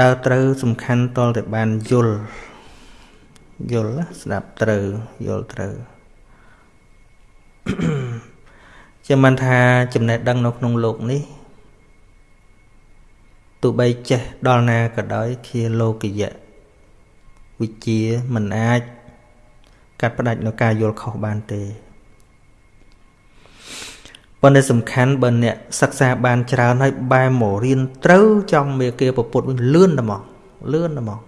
ដើរត្រូវសំខាន់តលតែបានយល់យល់ស្ដាប់ត្រូវយល់ត្រូវចាំមិនថាចំណេះដឹងនៅក្នុងលោកនេះទោះបីចេះដល់ណាក៏ដោយជាលោកយៈវិជាមិនអាចកាត់ផ្ដាច់នៅការយល់ខុសបានទេ ប៉ុន្តែសំខាន់បើអ្នកសិក្សាបានច្រើនហើយបែរមករៀនត្រូវចំមេគាពពុទ្ធវិញលឿនតែមកលឿនតែមក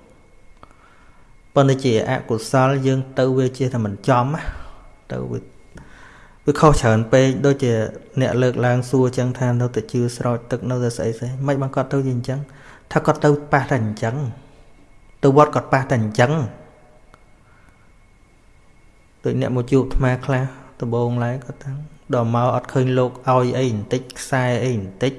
ប៉ុន្តែជាអកុសលយើងទៅវាជាតែមិនចំទៅវាវាខុសច្រើនពេកដូចជាអ្នកលើកឡើងសួរចឹងថានៅតែជឿស្រោចទឹកនៅតែស្អីស្អីមិនបានគាត់ទៅជាអញ្ចឹងថាគាត់ទៅប៉ះតែអញ្ចឹងទៅវត្តគាត់ប៉ះតែអញ្ចឹងដូចអ្នកមកជួបអាត្មាខ្លះដំបងឡើងគាត់ថា ដល់មកអត់ឃើញលោកឲ្យអីបន្តិចខ្សែអីបន្តិច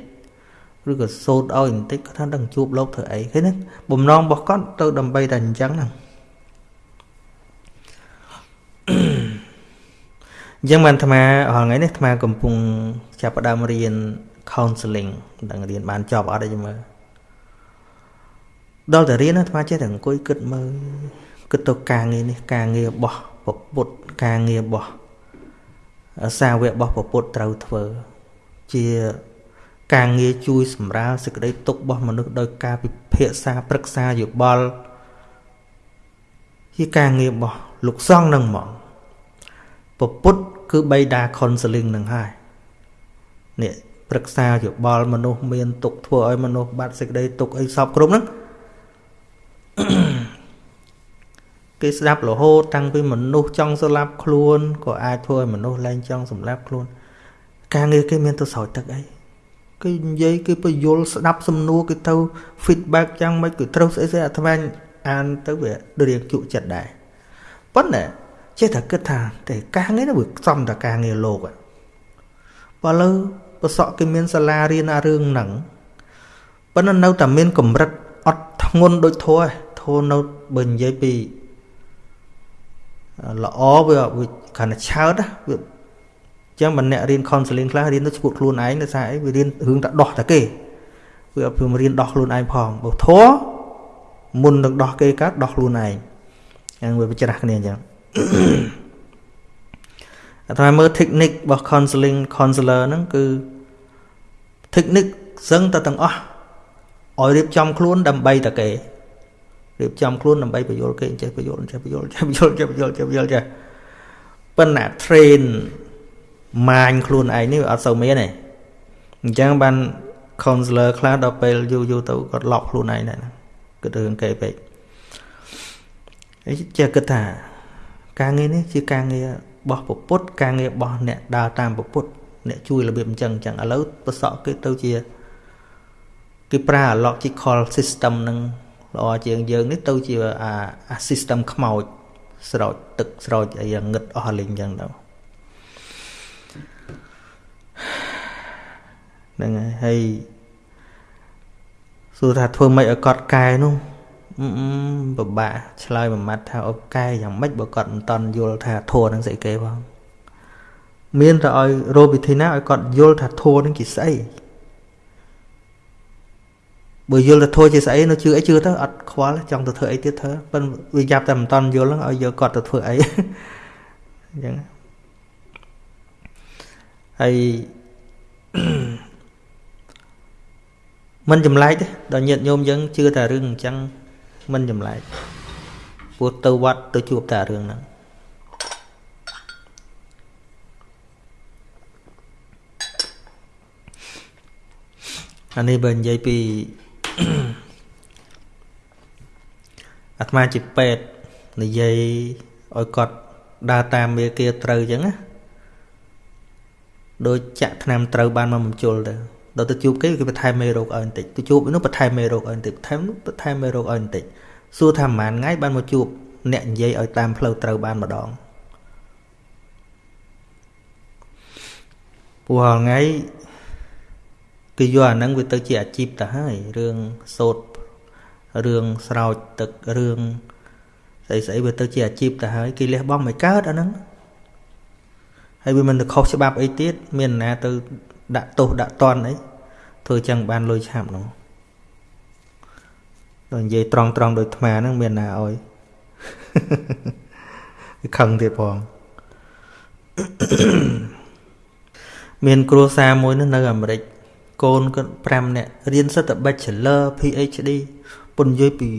ឬក៏សូត្រឲ្យបន្តិចគាត់ថាដឹងជួបលោកធ្វើអីឃើញទេបំណងរបស់គាត់ទៅដើម្បីតែអញ្ចឹងហ្នឹងអញ្ចឹងបានអាត្មារាល់ថ្ងៃនេះអាត្មាកំពុងចាប់ផ្ដើមរៀន counseling ដឹងរៀនបានចប់អត់ទេមើលដល់តែរៀនអាត្មាចេះតែអង្គុយគិតមើលគិតទៅការងារនេះការងាររបស់ពុទ្ធការងាររបស់ សាវករបស់ពុទ្ធត្រូវធ្វើ ជាការងារជួយសម្រាលសេចក្តីទុក្ខរបស់មនុស្សដោយការពិភាក្សាប្រឹក្សាយោបល់ជាការងាររបស់លោកសង្ឃនឹងហ្មងពពុទ្ធគឺបៃតា counseling នឹងហើយនេះប្រឹក្សាយោបល់មនុស្សមានទុកធ្វើឲ្យមនុស្សបាត់សេចក្តីទុកអីសពគ្រប់ហ្នឹង គេស្ដាប់រហូតតាំងពីមនុស្សចង់សម្លាប់ខ្លួនក៏អាចធ្វើឲ្យមនុស្សលែងចង់សម្លាប់ខ្លួន ការងារគេមានទៅស្រោចទឹកអីគេនិយាយគេពយល់ស្ដាប់សំណួរគេទៅ feedback យ៉ាងម៉េចគេត្រូវស្អីស្អីអាត្មាអានទៅវារៀងជក់ចិត្តដែរប៉ុន្តែចេះតែគិតថាតែការងារនេះវាសំតែការងារលោកបើលើប្រសក់គេមានសាលារៀនអារឿងហ្នឹងប៉ុន្តែនៅតែមានកម្រិតអត់ធ្ងន់ដូចធัวធัวនៅបើនិយាយពី ល្អវាគ្រាន់តែឆើតវាអញ្ចឹងបើអ្នករៀន counseling ខ្លះរៀនទៅឈួតខ្លួនឯងដោយសារអីវារៀនរឿងតែដោះតែគេវាអត់ព្រមរៀនដោះខ្លួនឯងផងបើធัวមុននឹងដោះគេកើតដោះខ្លួនឯងហ្នឹងវាប្រច្រាស់គ្នាអញ្ចឹងអាត្មាមើល technique របស់ counseling counselor ហ្នឹងគឺ technique សឹងតែទាំងអស់ឲ្យរៀបចំខ្លួនដើម្បីតែគេ រៀបចំខ្លួនដើម្បីបញ្យល់គេចេះបញ្យល់ចេះបញ្យល់ចេះបញ្យល់ចេះបញ្យល់ចេះបញ្យល់ចេះប៉ុន្តែ train ម៉ាញខ្លួនឯងនេះវាអត់សូវមានទេអញ្ចឹងបាន counselor ខ្លះដល់ពេលយូរយូរទៅគាត់ឡប់ខ្លួនឯងដែរគិតរឿងគេពេកអីចេះគិតថា ការងារនេះជាការងាររបស់ពពុទ្ធការងាររបស់អ្នកដើរតាមពពុទ្ធអ្នកជួយរបៀបអញ្ចឹងអញ្ចឹងឥឡូវប្រសក់គេទៅជាគេប្រើ logical system នឹង ល្អជាងយើងនេះទៅជាអា system ខ្មោចស្រោចទឹកស្រោចអីយ៉ាងងឹតអស់លេងអញ្ចឹងទៅហ្នឹងហើយសួរថាធ្វើម៉េចឲ្យកត់កែនោះពិបាកឆ្លើយមួយម៉ាត់ថាឲ្យកែយ៉ាងម៉េចបើគាត់មិនតន់យល់ថាធัวនឹងស្អីគេផងមានតែឲ្យរោវិធីណាឲ្យគាត់យល់ថាធัวនឹងជាស្អី បើយល់ទៅធัวជាស្អីនៅជឿអីជឿទៅអត់ខ្វល់ចង់ទៅធ្វើអីទៀតធ្វើប៉ុន្តែវាយ៉ាប់តែមិនតន់យល់ហ្នឹងឲ្យយកគាត់ទៅធ្វើអីអញ្ចឹងហើយមិនចម្លែកទេដល់ញាតិញោមយើងជឿតែរឿងអញ្ចឹងមិនចម្លែកព្រោះទៅវត្តទៅជួបតែរឿងហ្នឹងអានេះបើនិយាយពី អាត្មាជាពេទ្យនិយាយឲ្យគាត់ដើរតាមមេគាត្រូវអញ្ចឹងណាដូចចាក់ថ្នាំត្រូវបានមកបញ្ជុលទៅដល់ទៅជួបគេគេបន្ថែមមេរោគឲ្យបន្តិចទៅជួបនោះបន្ថែមមេរោគឲ្យបន្តិចបន្ថែមនោះបន្ថែមមេរោគឲ្យបន្តិចសួរថាប្រហែលថ្ងៃបានមកជួបអ្នកនិយាយឲ្យតាមផ្លូវត្រូវបានម្ដងព្រោះថ្ងៃ គឺយកអាហ្នឹងវាទៅជាអាជីពទៅហើយរឿងសូត្ររឿងស្រោចទឹករឿងស្អីស្អីវាទៅជាអាជីពទៅហើយគេលះបង់មិនកើតអាហ្នឹងហើយវាមិនទៅខុសច្បាប់អីទៀតមានណាទៅដាក់ទោសដាក់តន់អីធ្វើចឹងបានលុយឆាប់នោះដល់និយាយត្រង់ត្រង់ដោយអាត្មាហ្នឹងមានណាអោយខឹងទៀតផងមានគ្រួសារមួយនៅអាមេរិក កូនគាត់5នាក់រៀនសិទ្ធិ Bachelor PhD ពុននិយាយពី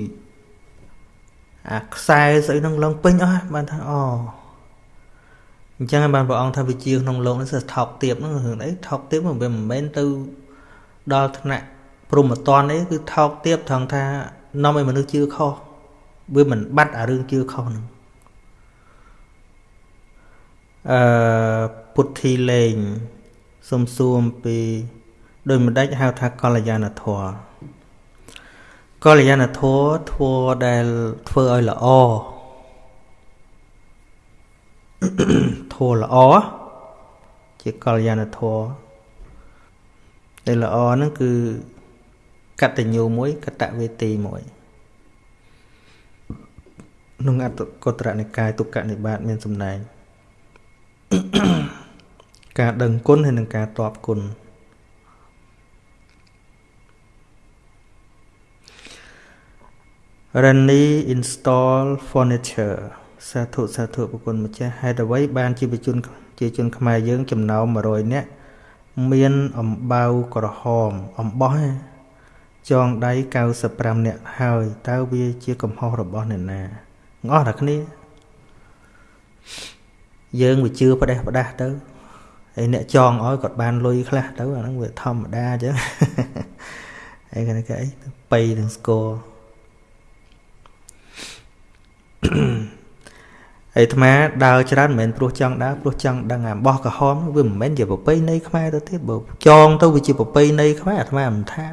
អាខ្សែស្អីហ្នឹងឡើងពេញអស់បានថាអូអញ្ចឹងបានព្រះអង្គថាវិជាក្នុងលោកនេះសិថោកទៀបហ្នឹងរឿងអីថោកទៀបវាមិនមែនទៅដល់ថ្នាក់ព្រមតនអីគឺថោកទៀបត្រង់ថានាំឲ្យមនុស្សជឿខុសវាមិនបាត់អារឿងជឿខុសហ្នឹងអឺពុទ្ធីលេងសំសួរអំពី ដោយមិនដាច់ហៅថាកល្យាណធម៌កល្យាណធម៌ធម៌ដែលធ្វើឲ្យល្អធម៌ល្អជាកល្យាណធម៌ដែលល្អហ្នឹងគឺកតញ្ញូមួយកតវេទីមួយក្នុងអត្តកត្រនិកាយទុក្កនិបាតមានសម្ដែងការដឹងគុណហើយនិងការតបគុណ រនី install furniture សាធុសាធុប្រគុណម្ចាស់ហេតុអ្វីបានជាជនជាជនខ្មែរយើងចំណោម100នាក់មានអំបៅក្រហមអំបោះចងដៃ95នាក់ហើយតើវាជាកំហុសរបស់អ្នកណាអស់តែគ្នាយើងវាជឿផ្ដេសផ្ដាស់ទៅហើយអ្នកចងឲ្យគាត់បានលុយខ្លះទៅអាហ្នឹងវាធម្មតាអញ្ចឹងហើយគេគេអីបៃនឹងស្គរ អាត្មាដើរច្រើនមិនមែនព្រោះចង់ដើរព្រោះចង់ដឹងអាបោះក្រហមវាមិនមែនជាប្រពៃណីខ្មែរទៅទៀតបើចងទៅវាជាប្រពៃណីខ្មែរអាត្មាមិនថា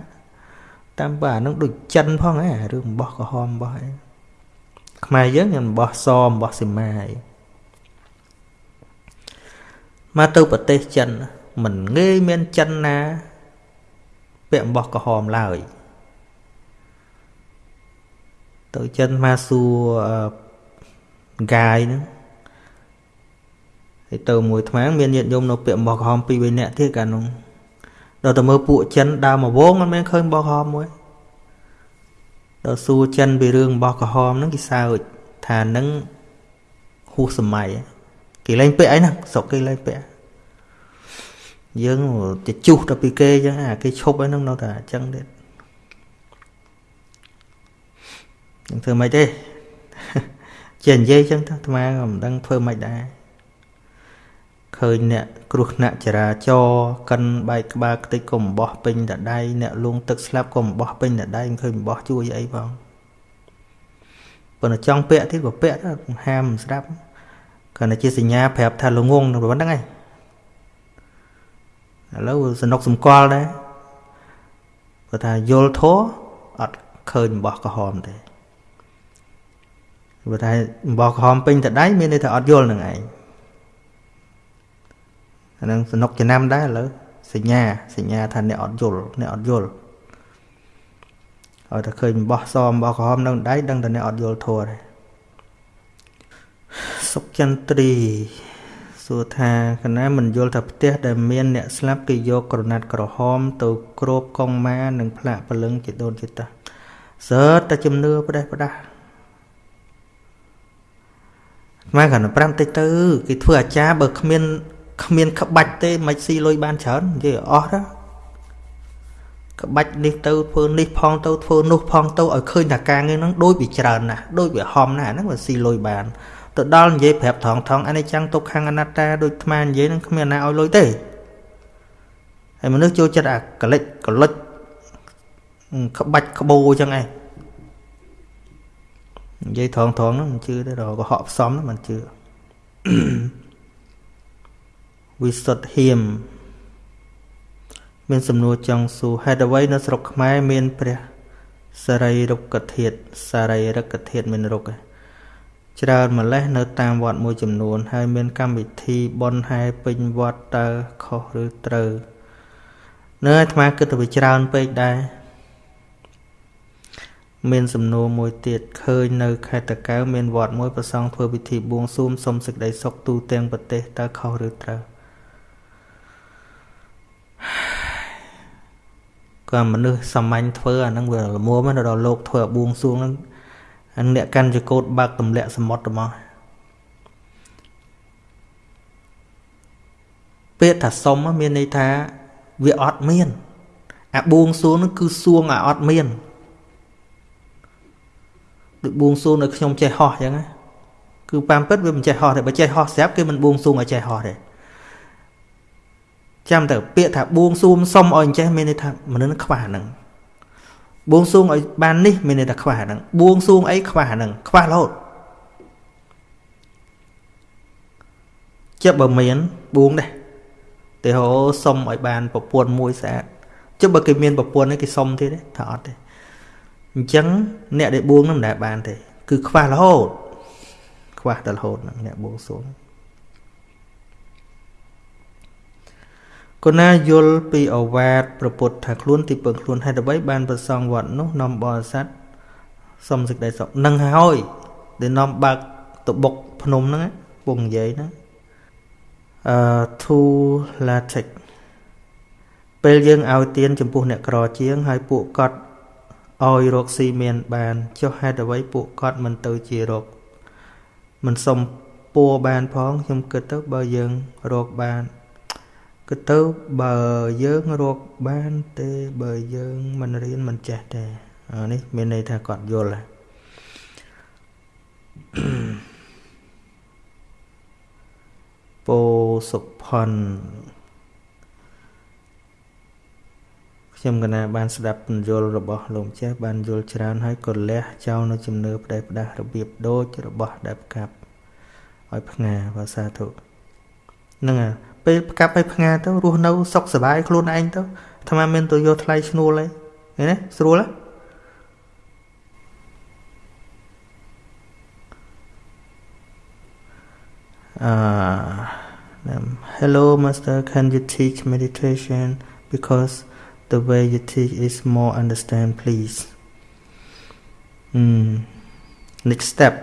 តាមបើអានឹងដូចចិនផងហ៎រឿងបោះក្រហមបោះអីខ្មែរយើងមានបោះសបោះសីមាអីមកទៅប្រទេសចិនមិនងាយមានចិនណាពាក់អំបោះក្រហមឡើយ ទៅចិនមកសួរកាយហ្នឹងហើយទៅមួយថ្មមានញាតិញោមនៅពាក់អំបោះក្រហមពីរបីនាក់ទៀតកាលនោះដល់ទៅមើលពួកចិនដើរមកវងមិនមែនឃើញអំបោះក្រហមមួយដល់សួរចិនពីរឿងអំបោះក្រហមហ្នឹងគេសើចថានឹងហួសសម័យគេលែងពាក់អីហ្នឹងស្រុកគេលែងពាក់យើងទៅជុះទៅពីគេអញ្ចឹងអាគេឈប់អីហ្នឹងនៅតែអញ្ចឹងទៀត នឹងធ្វើមិនទេជានិយាយអញ្ចឹងទៅអាត្មាក៏មិនដឹងធ្វើមិនដែរឃើញអ្នកគ្រោះថ្នាក់ចរាចរណ៍កិនបែកក្បាលខ្ទេចក៏អំបោះពេញតដៃអ្នកលងទឹកស្លាប់ក៏អំបោះពេញតដៃមិនឃើញអំបោះជួយអីផងប៉ុន្តែចង់ពាក់ទៀតក៏ពាក់ទៅហាមស្ដាប់គ្រាន់តែជាសញ្ញាប្រាប់ថាល្ងងនឹងប៉ុណ្្នឹងឯងឥឡូវសនុកសម្គាល់ដែរគាត់ថាយល់ធោះអត់ឃើញអំបោះក្រហមទេ ព្រោះថាអំបោះក្រហមពេញតដៃមានន័យថាអត់យល់នឹងឯងអានឹងសនុកចំណាំដែរឥឡូវសញ្ញាសញ្ញាថាអ្នកអត់យល់អ្នកអត់យល់ឲ្យតែឃើញអំបោះសអំបោះក្រហមនៅដៃដឹងតែអ្នកអត់យល់ធัวដែរសុកចន្ទ្រីសួរថាកណាមិនយល់ថាផ្ទះដែលមានអ្នកស្លាប់គេយកក្រណាត់ក្រហម ទៅគ្របកងម៉ានិងផ្លាកព្រលឹងជាដូនជាតាសើតែជំនឿផ្ដេសផ្ដាស់ មកកាន់5តិចទៅគេធ្វើអាចារ្យបើគ្មានគ្មានក្បាច់ទេមិនស៊ីលុយបានច្រើននិយាយអស់ទៅក្បាច់នេះទៅធ្វើនេះផងទៅធ្វើនោះផងទៅឲ្យឃើញថាការងារហ្នឹងដូចវាច្រើនណាស់ដូចវាហំណាស់ហ្នឹងវាស៊ីលុយបានទៅដល់និយាយប្រាប់ថងថងអនិច្ចំទុក្ខំអនត្តាដូចថ្មនិយាយហ្នឹងគ្មានណាឲ្យលុយទេហើយមនុស្សចូលចិត្តអាកលិចកលិចក្បាច់ក្បូរអញ្ចឹងឯង និយាយថងថងហ្នឹងមិនជឿទេរកុហកផ្សំហ្នឹងមិនជឿវិសុទ្ធហៀមមានសំណួរចង់សួរហេតុអ្វីនៅស្រុកខ្មែរមាន ព្រះសរីរុក្ខធាតុសរីរុក្ខធាតុមានរុក្ខច្រើនម្លេះនៅតាមវត្តមួយចំនួន ហើយមានកម្មវិធីបន់ហែពេញវត្តតើខុសឬត្រូវ នៅអាត្មាគិតទៅវាច្រើនពេកដែរ មានសំណួរមួយទៀតឃើញនៅខេត្តតាកែវមានវត្តមួយប្រសង់ធ្វើពិធីបួងសួងសុំសេចក្តីសុខទូទាំងប្រទេសតើខុសឬត្រូវក៏ក៏មនុស្សសាមញ្ញធ្វើអាហ្នឹងវាល្មមដល់លោកធ្វើបួងសួងហ្នឹងអាអ្នកកាន់ចកោតបើកទម្លាក់សមុទ្រទៅមកពាក្យថាសុំមានន័យថាវាអត់មាន អាបួងសួងហ្នឹងគឺសួងអាអត់មាន ដូចបួងសួងនៅខ្ញុំចេះហោះអញ្ចឹងណាគឺតាមពិតវាមិនចេះហោះទេបើចេះហោះស្រាប់គេមិនបួងសួងឲ្យចេះហោះទេចាំទៅពាក្យថាបួងសួងសុំឲ្យចេះមានន័យថាមនុស្សខ្វះហ្នឹងបួងសួងឲ្យបាននេះមានន័យថាខ្វះហ្នឹងបួងសួងអីខ្វះហ្នឹងខ្វះរហូតចិត្តបើមានបួងដែរទេហោសុំឲ្យបានប្រពន្ធមួយស្អាតចុះបើគេមានប្រពន្ធគេសុំទៀតទេថាអត់ទេ អញ្ចឹងអ្នកដែលបួងនឹងមិនដែលបានទេគឺខ្វះរហូតខ្វះដល់រហូតហ្នឹងអ្នកបួងសួងគណាយល់ពីអវាទប្រពុតថាខ្លួនទីពឹងខ្លួនហេតុអ្វីបានប្រសងវត្តនោះនាំបរិស័ទសុំសេចក្តីសុខនឹងហើយដែលនាំបើកតបុកភ្នំហ្នឹងពងនិយាយហ្នឹងអឺ to latex ពេលយើងឲ្យទៀនចំពោះអ្នកក្រជាង ហើយពួកគាត់ ឲ្យរកស៊ីមានបានចុះហេតុអ្វីពួកគាត់មិនទៅជារកមិនសុំពួរបានផងខ្ញុំគិតទៅបើយើងរកបានគិតទៅបើយើងរកបានទេបើយើងមិនរៀនមិនចេះទេនេះមានន័យថាគាត់យល់ពោសុផុន ខ្ញុំកណាបានស្ដាប់ពន្យល់របស់លោកម្ចាស់បានយល់ច្រើនហើយក៏លះចោលនៅជំនឿផ្ដេសផ្ដាស់របៀបដូចរបស់ដែលផ្កាប់ឲ្យផ្ងាភាសាធុហ្នឹងហើយពេលផ្កាប់ឲ្យផ្ងាទៅរស់នៅសុខសប្បាយខ្លួនឯងទៅអាត្មាមានទៅយកថ្លៃឈ្នួលឯងឃើញទេស្រួលទេអឺ Hello master can you teach meditation because the way you teach is more understand please mm next step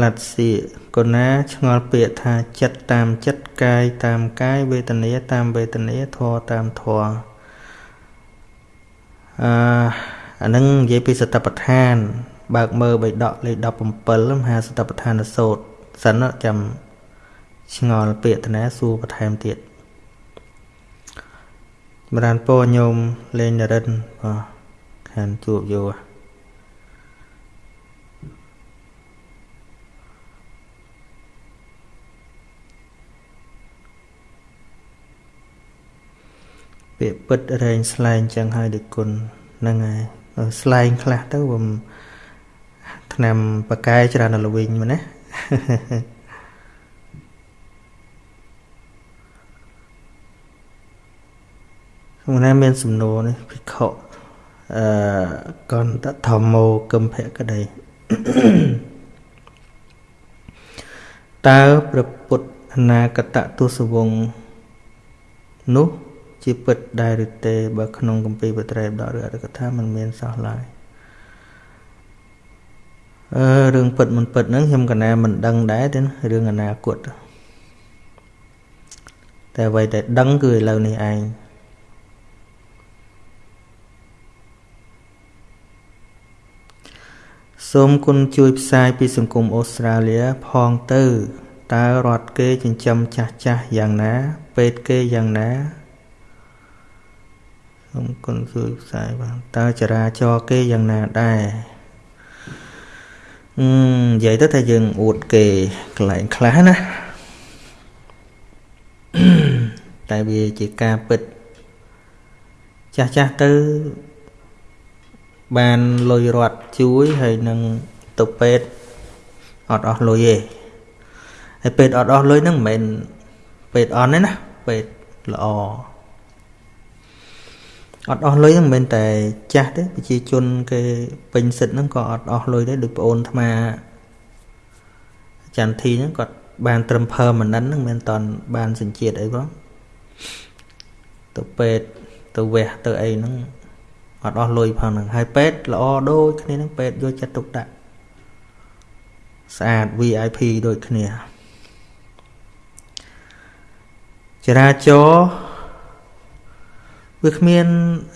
លັດសៀកុណាឆ្ងល់ពាក្យថាចិត្តតាមចិត្តកាយតាមកាយវេទនាតាមវេទនាធម៌តាមធម៌អឺអានឹងនិយាយពីសតបដ្ឋាន បើកមើលបៃដកលេខ17មហាសតបដ្ឋានសូត្រសិនចាំ ឆ្ងល់ពាក្យតនាសួរបន្ថែមទៀតបរានពោញោមលេងនរិនបាទខានជួបយោពាក្យពិតរែងស្លែងចឹងហើយដូចគុណហ្នឹងហើយស្លែងខ្លះទៅខ្ញុំឆ្នាំបកែច្រើនដល់វិញមកណា ក្នុងណាមានសំណួរនេះភិក្ខុអឺកន្តធម្មោគំភៈក្តីតើព្រះពុទ្ធអនាគតទុសវងនោះជាពិតដែរឬទេបើក្នុងគម្ពីរបត្រេបដកឬអត្ថកថាมันមានសោះឡើយអឺរឿងពិតមិនពិតហ្នឹងខ្ញុំកណាមិនដឹងដែរទេរឿងអនាគតតែអ្វីដែលដឹងគឺឥឡូវនេះឯង សូមគុណជួយផ្សាយពីសង្គមអូស្ត្រាលីផងទៅតើរដ្ឋគេចិញ្ចឹមចាស់ចាស់យ៉ាងណា ពេទ្យគេយ៉ាងណាសូមគុណជួយផ្សាយបានតើចរាចរគេយ៉ាងណាដែរអឺនិយាយទៅថាយើងអួតគេកន្លែងខ្លះណាតែវាជាការពិតចាស់ចាស់ទៅ បានលុយរត់ជួយហើយនឹងទៅពេទ្យអត់អស់លុយទេហើយពេទ្យអត់អស់លុយហ្នឹងមិនមែនពេទ្យអន់ទេណាពេទ្យល្អអត់អស់លុយហ្នឹងមិនមែនតែចាស់ទេប្រជាជនគេពេញសិទ្ធហ្នឹងក៏អត់អស់លុយដែរដូចប្អូនអាត្មាចន្ទធីហ្នឹងគាត់បានត្រឹម permanent ហ្នឹងមិនតាន់បានសញ្ជាតិអីផងទៅពេទ្យទៅវះទៅអីហ្នឹង អត់អស់លុយផងហ្នឹងហើយពេទ្យល្អដូចគ្នាហ្នឹងពេទ្យយកចិត្តទុកដាក់ស្អាត VIP ដូចគ្នាចរាចរណ៍វាគ្មាន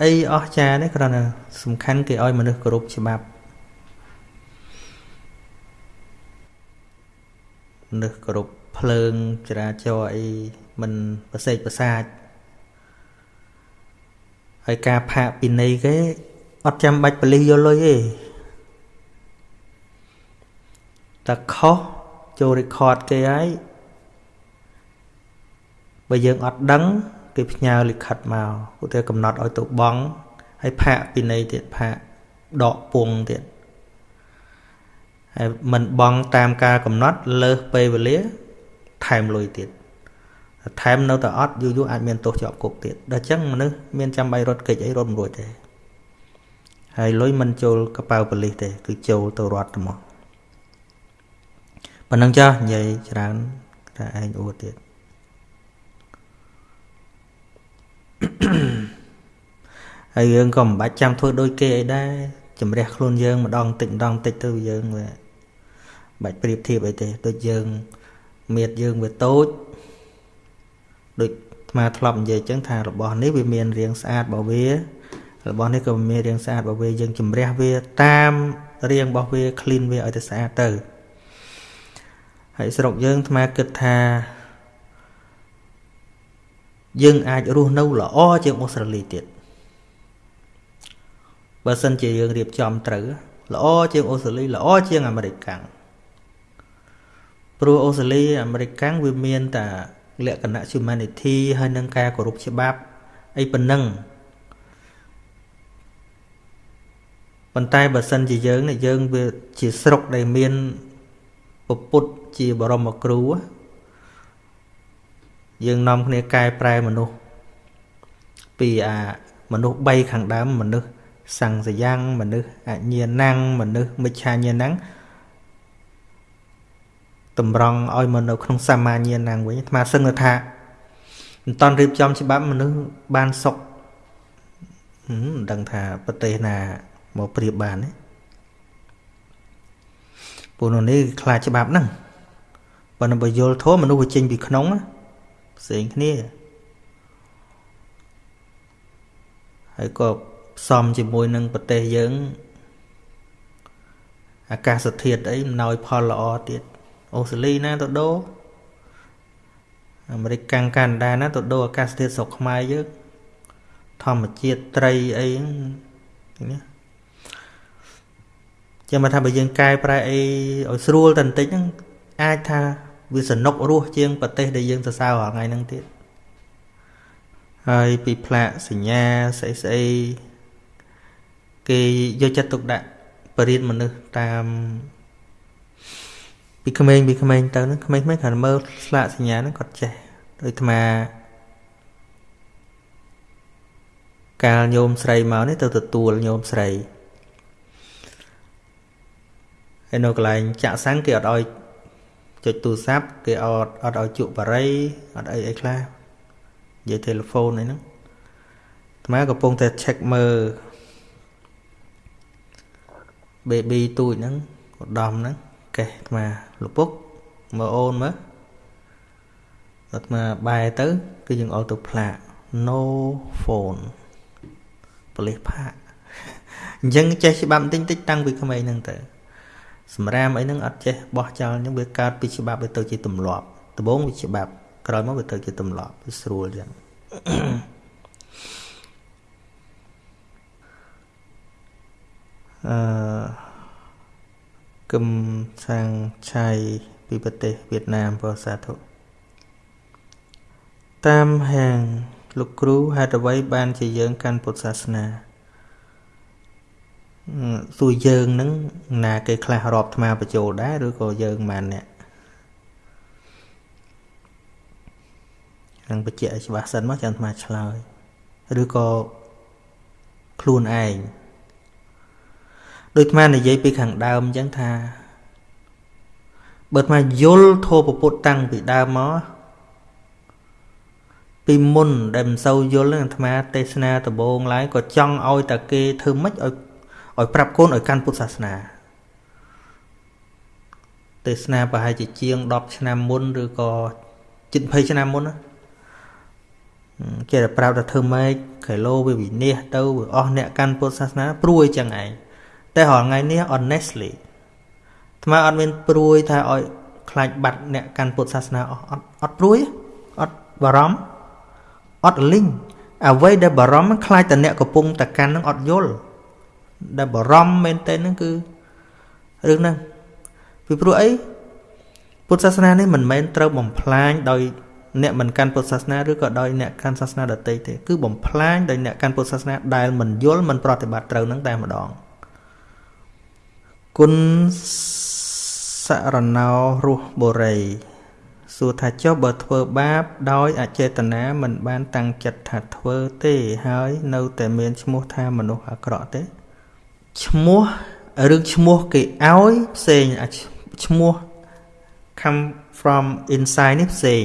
អីអស្ចារ្យទេគ្រាន់តែសំខាន់គេឲ្យមនុស្សគោរពច្បាប់មនុស្សគោរពភ្លើងចរាចរណ៍អីមិនប្រសេកប្រសាច ហើយការផាកពិន័យគេអត់ចាំបាច់បលិសយកលុយទេតែខុសចូល record គេហើយបើយើងអត់ដឹងគេផ្ញើលិខិតមកឧទាហរណ៍កំណត់ឲ្យទៅបង់ហើយផាកពិន័យទៀតផាកដកពងទៀតហើយមិនបង់តាមការកំណត់លើសពេលវេលាថែមលុយទៀត ថែមនៅតែអត់យូរយូរអាចមានទោសជាប់គុកទៀតដល់អញ្ចឹងមនុស្សមានចាំបាច់រត់គេចអីរត់មិនរួចទេហើយលុយមិនចូលកប៉ៅប៉ូលីសទេគឺចូលទៅរត់ទៅមកប៉ុណ្ណឹងចាស់និយាយច្រើនតែឯងអួតទៀតហើយយើងក៏មិនបាច់ចាំធ្វើដូចគេអីដែរជំរះខ្លួនយើងម្ដងតិចម្ដងតិចទៅយើងវាបាច់ប្រៀបធៀបអីទេដូចយើងមៀតយើងវាតូច ដូចអាធ្លាប់និយាយចឹងថារបស់នេះវាមានរាងស្អាតរបស់វារបស់នេះក៏មានរាងស្អាតរបស់វាយើងជំរះវាតាមរាងរបស់វា clean វាឲ្យតែស្អាតទៅហើយស្រុកយើងអាគិតថាយើងអាចរស់នៅល្អជាងអូស្ត្រាលីទៀតបើសិនជាយើងរៀបចំត្រូវល្អជាងអូស្ត្រាលីល្អជាងអាមេរិកកាំងព្រោះអូស្ត្រាលីអាមេរិកកាំងវាមានតែ លក្ខណៈ humanity ហើយនឹងការគោរពច្បាប់អីប៉ុណ្ណឹងប៉ុន្តែបើសិនជាយើងនេះយើងវាជាស្រុកដែលមានពុទ្ធជាបរមគ្រូយើងនាំគ្នាកែប្រែមនុស្សពីអាមនុស្ស3ខាងដើមមនុស្សសង្សយ៉ាងមនុស្សអញ្ញាណังមនុស្សមិច្ឆាញាណัง តម្រង់ឲ្យមកនៅក្នុងសមាញាណังវិញអាត្មាសឹងថាមិនតន់រៀបចំច្បាប់មនុស្សបានសុខមិនដឹងថាប្រទេសណាមកប្រៀបបានទេពួកនោះនេះខ្លាចច្បាប់ហ្នឹងបើនឹងបើយល់ធម៌មនុស្សវាចេញពីក្នុងផ្សេងគ្នាហើយក៏ផ្សំជាមួយនឹងប្រទេសយើងអាកាសធាតុអីមិនណយផលល្អទៀត អូស្ត្រាលីណាទៅដូរអាមេរិកកាំងកាណាដាណាទៅដូរអាកាសធាតុស្រុកខ្មែរយើងធម្មជាតិត្រីអីហ្នឹងនេះចាំមកថាបើយើងកែប្រែអីឲ្យស្រួលតែបន្តិចហ្នឹងអាចថាវាសនុករស់ជាងប្រទេសដែលយើងសរសើររាល់ថ្ងៃហ្នឹងទៀតហើយពីផ្លាកសញ្ញាស្អីស្អីគេយកចិត្តទុកដាក់បរិយាមនុស្សតាម ពីក្មេងពីក្មេងទៅហ្នឹងក្មេងៗគ្រាន់មើលស្លាកសញ្ញាហ្នឹងគាត់ចេះដូចអាត្មាកាលញោមស្រីមកនេះទៅទទួលញោមស្រីហើយនៅកន្លែងចាក់សាំងគេអត់ឲ្យចុចទូរស័ព្ទគេអត់អត់ឲ្យជក់បារីអត់អីអីខ្លះនិយាយទូរស័ព្ទអីហ្នឹងអាត្មាកំពុងតែ check មើល baby ទូចហ្នឹងឧត្តមហ្នឹង កេះអាត្មាលពុកមើលអូនមើលអាត្មាបែរទៅ គឺយើងអល់ទៅផ្លាក no phone ប៉លិសផាកអញ្ចឹងចេះច្បាប់បន្តិចតិចតាំងពីក្មេងហ្នឹងទៅសម្រាមអីហ្នឹងអត់ចេះបោះចោលអញ្ចឹងវាកើតពីច្បាប់វាទៅជាទម្លាប់ដំបូងវាច្បាប់ក្រោយមកវាទៅជាទម្លាប់វាស្រួលអញ្ចឹងអឺ គឹមសាងឆៃពីប្រទេសវៀតណាមប្រសាធុតាមហាងលោកគ្រូហេតុអ្វីបានជាយើងកាន់ពុទ្ធសាសនាសួរយើងនឹងណាគេខ្លះរាប់ថ្មបញ្ចូលដែរឬក៏យើងមិនអ្នកនឹងបញ្ជាក់ឲ្យច្បាស់សិនមកចាំថ្មឆ្លើយឬក៏ខ្លួនឯង ដូចថ្មនិយាយពីខាងដើមអញ្ចឹងថាបើថ្មយល់ធម៌ពុទ្ធតាំងពីដើមមកពីមុនដែលមិនសូវយល់នឹងអាត្មាទេសនាដំបូងឡើយក៏ចង់ឲ្យតែគេធ្វើម៉េចឲ្យឲ្យប្រាប់កូនឲ្យកាន់ពុទ្ធសាសនាទេសនាប្រហែលជាជាង10ឆ្នាំមុនឬក៏ជិត20ឆ្នាំមុនចេះតែប្រាប់ថាធ្វើម៉េចគីឡូវាវិនិច្ឆ័យទៅវាអស់អ្នកកាន់ពុទ្ធសាសនាព្រួយចឹងឯង តែរាល់ថ្ងៃនេះ honestly ថ្មអត់មានព្រួយថាឲ្យខ្លាចបាត់អ្នកកាន់ពុទ្ធសាសនាអស់អត់អត់ព្រួយអត់បារម្ភអត់លីងអ្វីដែលបារម្ភខ្លាចតែអ្នកកំពុងតែកាន់នឹងអត់យល់ដែលបារម្ភមែនតើហ្នឹងគឺរឿងហ្នឹងពីព្រោះអីពុទ្ធសាសនានេះមិនមែនត្រូវបំផ្លាញដោយអ្នកមិនកាន់ពុទ្ធសាសនាឬក៏ដោយអ្នកកាន់សាសនាដទៃទេគឺបំផ្លាញដោយអ្នកកាន់ពុទ្ធសាសនាដែលមិនយល់មិនប្រតិបត្តិត្រូវនឹងតែម្ដង គុណសរណោរស់បុរីសួរថាចុះបើធ្វើបាប ដោយអចេតនាមិនបានតាំងចិត្តថាធ្វើទេហើយនៅតែមានឈ្មោះថាមនុស្សអាក្រក់ទេឈ្មោះរឿងឈ្មោះគេឲ្យផ្សេងឈ្មោះ come from inside នេះផ្សេង